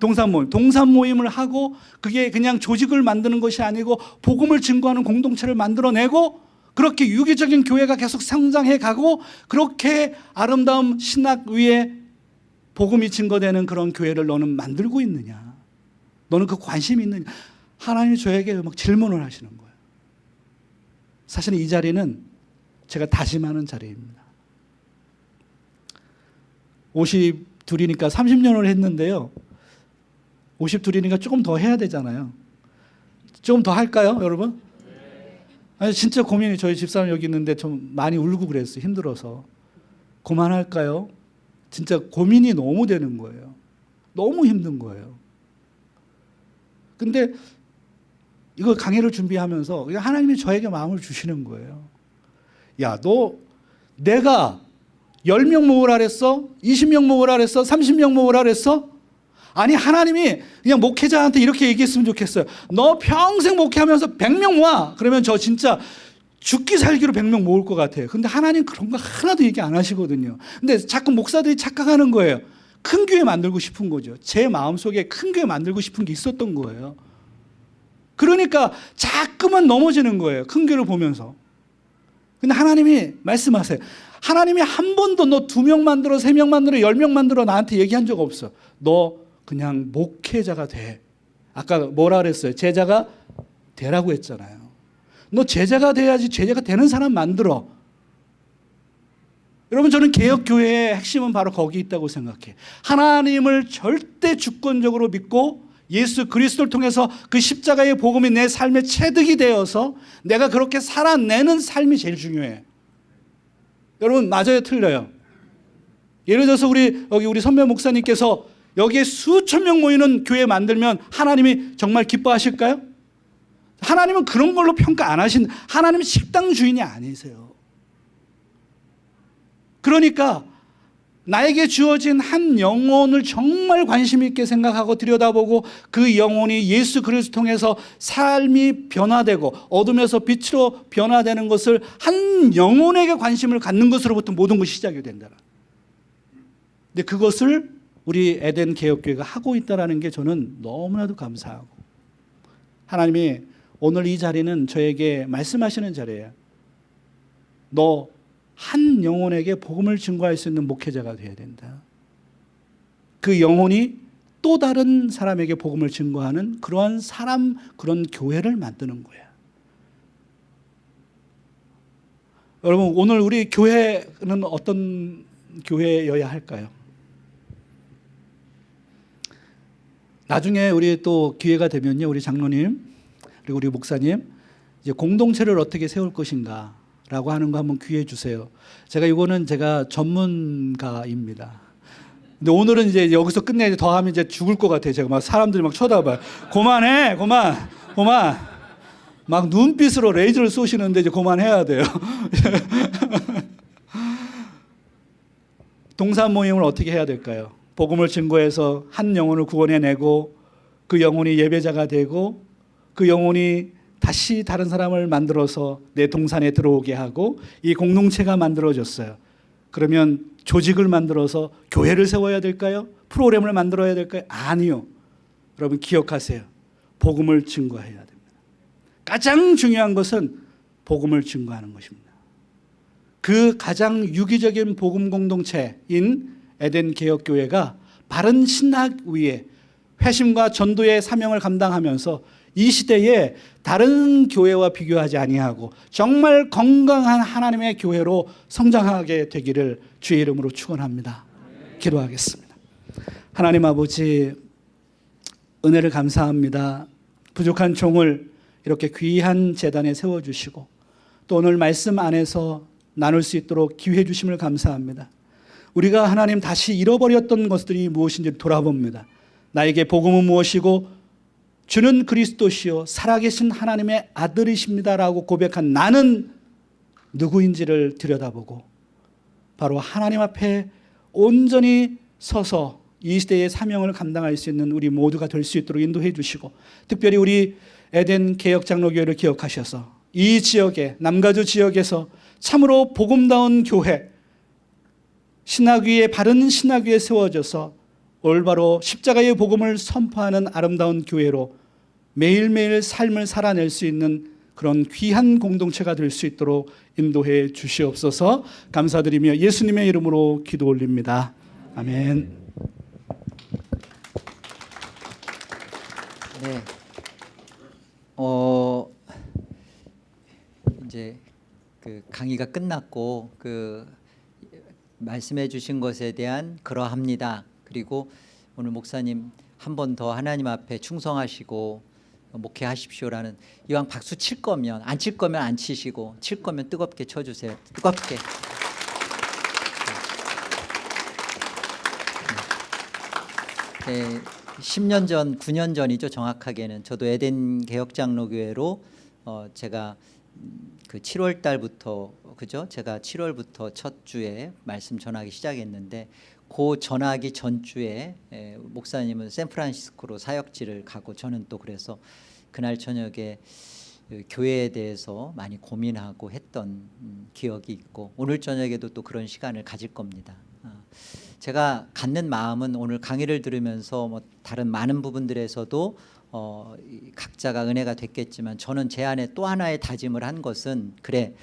동산 모임, 동산 모임을 하고 그게 그냥 조직을 만드는 것이 아니고 복음을 증거하는 공동체를 만들어내고 그렇게 유기적인 교회가 계속 성장해 가고 그렇게 아름다운 신학 위에 복음이 증거되는 그런 교회를 너는 만들고 있느냐? 너는 그 관심이 있느냐? 하나님이 저에게 막 질문을 하시는 거예요. 사실은 이 자리는 제가 다짐하는 자리입니다. 52이니까 30년을 했는데요. 52이니까 조금 더 해야 되잖아요. 조금 더 할까요, 여러분? 아니 진짜 고민이 저희 집사람 여기 있는데 좀 많이 울고 그랬어요. 힘들어서. 그만할까요? 진짜 고민이 너무 되는 거예요. 너무 힘든 거예요. 근데 이거 강의를 준비하면서 하나님이 저에게 마음을 주시는 거예요. 야, 너 내가 10명 모으라 그랬어? 20명 모으라 그랬어? 30명 모으라 그랬어? 아니 하나님이 그냥 목회자한테 이렇게 얘기했으면 좋겠어요. 너 평생 목회하면서 100명 모아. 그러면 저 진짜 죽기 살기로 100명 모을 것 같아요. 근데 하나님 그런 거 하나도 얘기 안 하시거든요. 근데 자꾸 목사들이 착각하는 거예요. 큰 교회 만들고 싶은 거죠. 제 마음속에 큰 교회 만들고 싶은 게 있었던 거예요. 그러니까 자꾸만 넘어지는 거예요. 큰 교회를 보면서. 근데 하나님이 말씀하세요. 하나님이 한 번도 너 두 명 만들어, 세 명 만들어, 열 명 만들어 나한테 얘기한 적 없어. 너 그냥 목회자가 돼. 아까 뭐라 그랬어요? 제자가 되라고 했잖아요. 너 제자가 돼야지 제자가 되는 사람 만들어. 여러분 저는 개혁교회의 핵심은 바로 거기 있다고 생각해. 하나님을 절대 주권적으로 믿고 예수 그리스도를 통해서 그 십자가의 복음이 내 삶의 체득이 되어서 내가 그렇게 살아내는 삶이 제일 중요해. 여러분 맞아요 틀려요. 예를 들어서 우리 여기 우리 선배 목사님께서 여기에 수천 명 모이는 교회 만들면 하나님이 정말 기뻐하실까요? 하나님은 그런 걸로 평가 안 하신 하나님은 식당 주인이 아니세요. 그러니까 나에게 주어진 한 영혼을 정말 관심 있게 생각하고 들여다보고 그 영혼이 예수 그리스도 통해서 삶이 변화되고 어둠에서 빛으로 변화되는 것을 한 영혼에게 관심을 갖는 것으로부터 모든 것이 시작이 된다. 근데 그것을 우리 에덴 개혁교회가 하고 있다는 게 저는 너무나도 감사하고 하나님이 오늘 이 자리는 저에게 말씀하시는 자리예요. 너 한 영혼에게 복음을 증거할 수 있는 목회자가 되어야 된다. 그 영혼이 또 다른 사람에게 복음을 증거하는 그러한 사람, 그런 교회를 만드는 거야. 여러분, 오늘 우리 교회는 어떤 교회여야 할까요? 나중에 우리 또 기회가 되면요, 우리 장로님 그리고 우리 목사님 이제 공동체를 어떻게 세울 것인가 라고 하는 거 한번 귀해 주세요. 제가 이거는 제가 전문가입니다. 근데 오늘은 이제 여기서 끝내야 더 하면 이제 죽을 것 같아요. 제가 막 사람들이 막 쳐다봐요. 그만해, 그만, 그만. 막 눈빛으로 레이저를 쏘시는데 이제 그만해야 돼요. 동산 모임을 어떻게 해야 될까요? 복음을 증거해서 한 영혼을 구원해내고 그 영혼이 예배자가 되고 그 영혼이 다시 다른 사람을 만들어서 내 동산에 들어오게 하고 이 공동체가 만들어졌어요. 그러면 조직을 만들어서 교회를 세워야 될까요? 프로그램을 만들어야 될까요? 아니요. 여러분 기억하세요. 복음을 증거해야 됩니다. 가장 중요한 것은 복음을 증거하는 것입니다. 그 가장 유기적인 복음 공동체인 에덴 개혁교회가 바른 신학 위에 회심과 전도의 사명을 감당하면서 이 시대에 다른 교회와 비교하지 아니하고 정말 건강한 하나님의 교회로 성장하게 되기를 주의 이름으로 축원합니다. 기도하겠습니다. 하나님 아버지 은혜를 감사합니다. 부족한 종을 이렇게 귀한 재단에 세워 주시고 또 오늘 말씀 안에서 나눌 수 있도록 기회 주심을 감사합니다. 우리가 하나님 다시 잃어버렸던 것들이 무엇인지 돌아봅니다. 나에게 복음은 무엇이고 주는 그리스도시요 살아계신 하나님의 아들이십니다라고 고백한 나는 누구인지를 들여다보고 바로 하나님 앞에 온전히 서서 이 시대의 사명을 감당할 수 있는 우리 모두가 될 수 있도록 인도해 주시고 특별히 우리 에덴 개혁 장로교회를 기억하셔서 이 지역에 남가주 지역에서 참으로 복음다운 교회 신학 위에 바른 신학 위에 세워져서 올바로 십자가의 복음을 선포하는 아름다운 교회로 매일매일 삶을 살아낼 수 있는 그런 귀한 공동체가 될 수 있도록 인도해 주시옵소서 감사드리며 예수님의 이름으로 기도 올립니다. 아멘. 네. 어 이제 그 강의가 끝났고 그 말씀해 주신 것에 대한 그러합니다. 그리고 오늘 목사님 한 번 더 하나님 앞에 충성하시고 목회하십시오라는 이왕 박수 칠 거면 안 칠 거면 안 치시고 칠 거면 뜨겁게 쳐 주세요. 뜨겁게. 네, 10년 전, 9년 전이죠 정확하게는 저도 에덴 개혁장로교회로 어, 제가 음, 그 7월 달부터 그죠? 제가 7월부터 첫 주에 말씀 전하기 시작했는데 그 전하기 전 주에 에, 목사님은 샌프란시스코로 사역지를 가고 저는 또 그래서 그날 저녁에 그 교회에 대해서 많이 고민하고 했던 음, 기억이 있고 오늘 저녁에도 또 그런 시간을 가질 겁니다. 아, 제가 갖는 마음은 오늘 강의를 들으면서 뭐 다른 많은 부분들에서도 어, 이 각자가 은혜가 됐겠지만 저는 제 안에 또 하나의 다짐을 한 것은 그래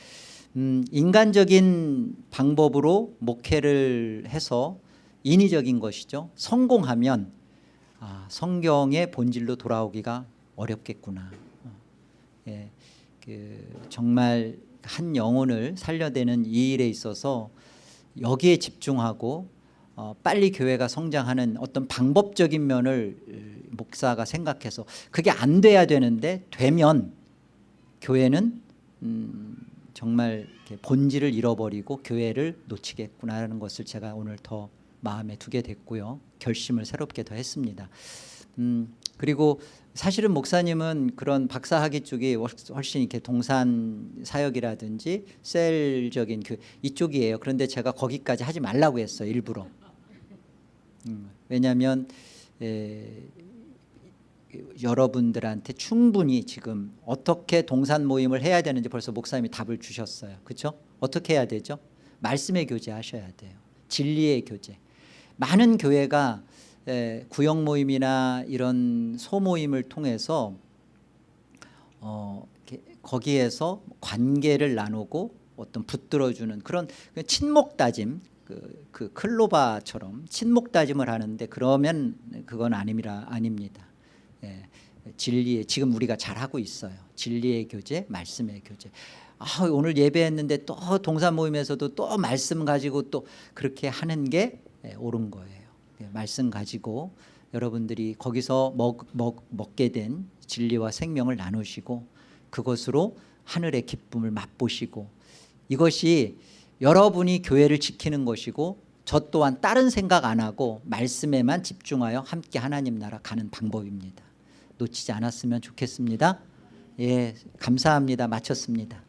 음, 인간적인 방법으로 목회를 해서 인위적인 것이죠. 성공하면 아, 성경의 본질로 돌아오기가 어렵겠구나. 어, 예, 그 정말 한 영혼을 살려내는 이 일에 있어서 여기에 집중하고 어, 빨리 교회가 성장하는 어떤 방법적인 면을 으, 목사가 생각해서 그게 안 돼야 되는데 되면 교회는 음, 정말 본질을 잃어버리고 교회를 놓치겠구나라는 것을 제가 오늘 더 마음에 두게 됐고요 결심을 새롭게 더 했습니다. 음, 그리고 사실은 목사님은 그런 박사학위 쪽이 훨씬 이렇게 동산 사역이라든지 셀적인 그 이쪽이에요. 그런데 제가 거기까지 하지 말라고 했어요. 일부러. 음, 왜냐하면 에, 여러분들한테 충분히 지금 어떻게 동산 모임을 해야 되는지 벌써 목사님이 답을 주셨어요. 그렇죠? 어떻게 해야 되죠? 말씀의 교제 하셔야 돼요. 진리의 교제. 많은 교회가 에, 구역 모임이나 이런 소모임을 통해서 어, 거기에서 관계를 나누고 어떤 붙들어주는 그런 그 친목 다짐 그, 그 클로바처럼 친목 다짐을 하는데 그러면 그건 아닙니다. 아닙니다. 예, 진리의 지금 우리가 잘 하고 있어요. 진리의 교제, 말씀의 교제. 아, 오늘 예배했는데 또 동산 모임에서도 또 말씀 가지고 또 그렇게 하는 게 예, 옳은 거예요. 예, 말씀 가지고 여러분들이 거기서 먹, 먹, 먹게 된 진리와 생명을 나누시고 그것으로 하늘의 기쁨을 맛보시고 이것이 여러분이 교회를 지키는 것이고 저 또한 다른 생각 안 하고 말씀에만 집중하여 함께 하나님 나라 가는 방법입니다. 놓치지 않았으면 좋겠습니다. 예, 감사합니다. 마쳤습니다.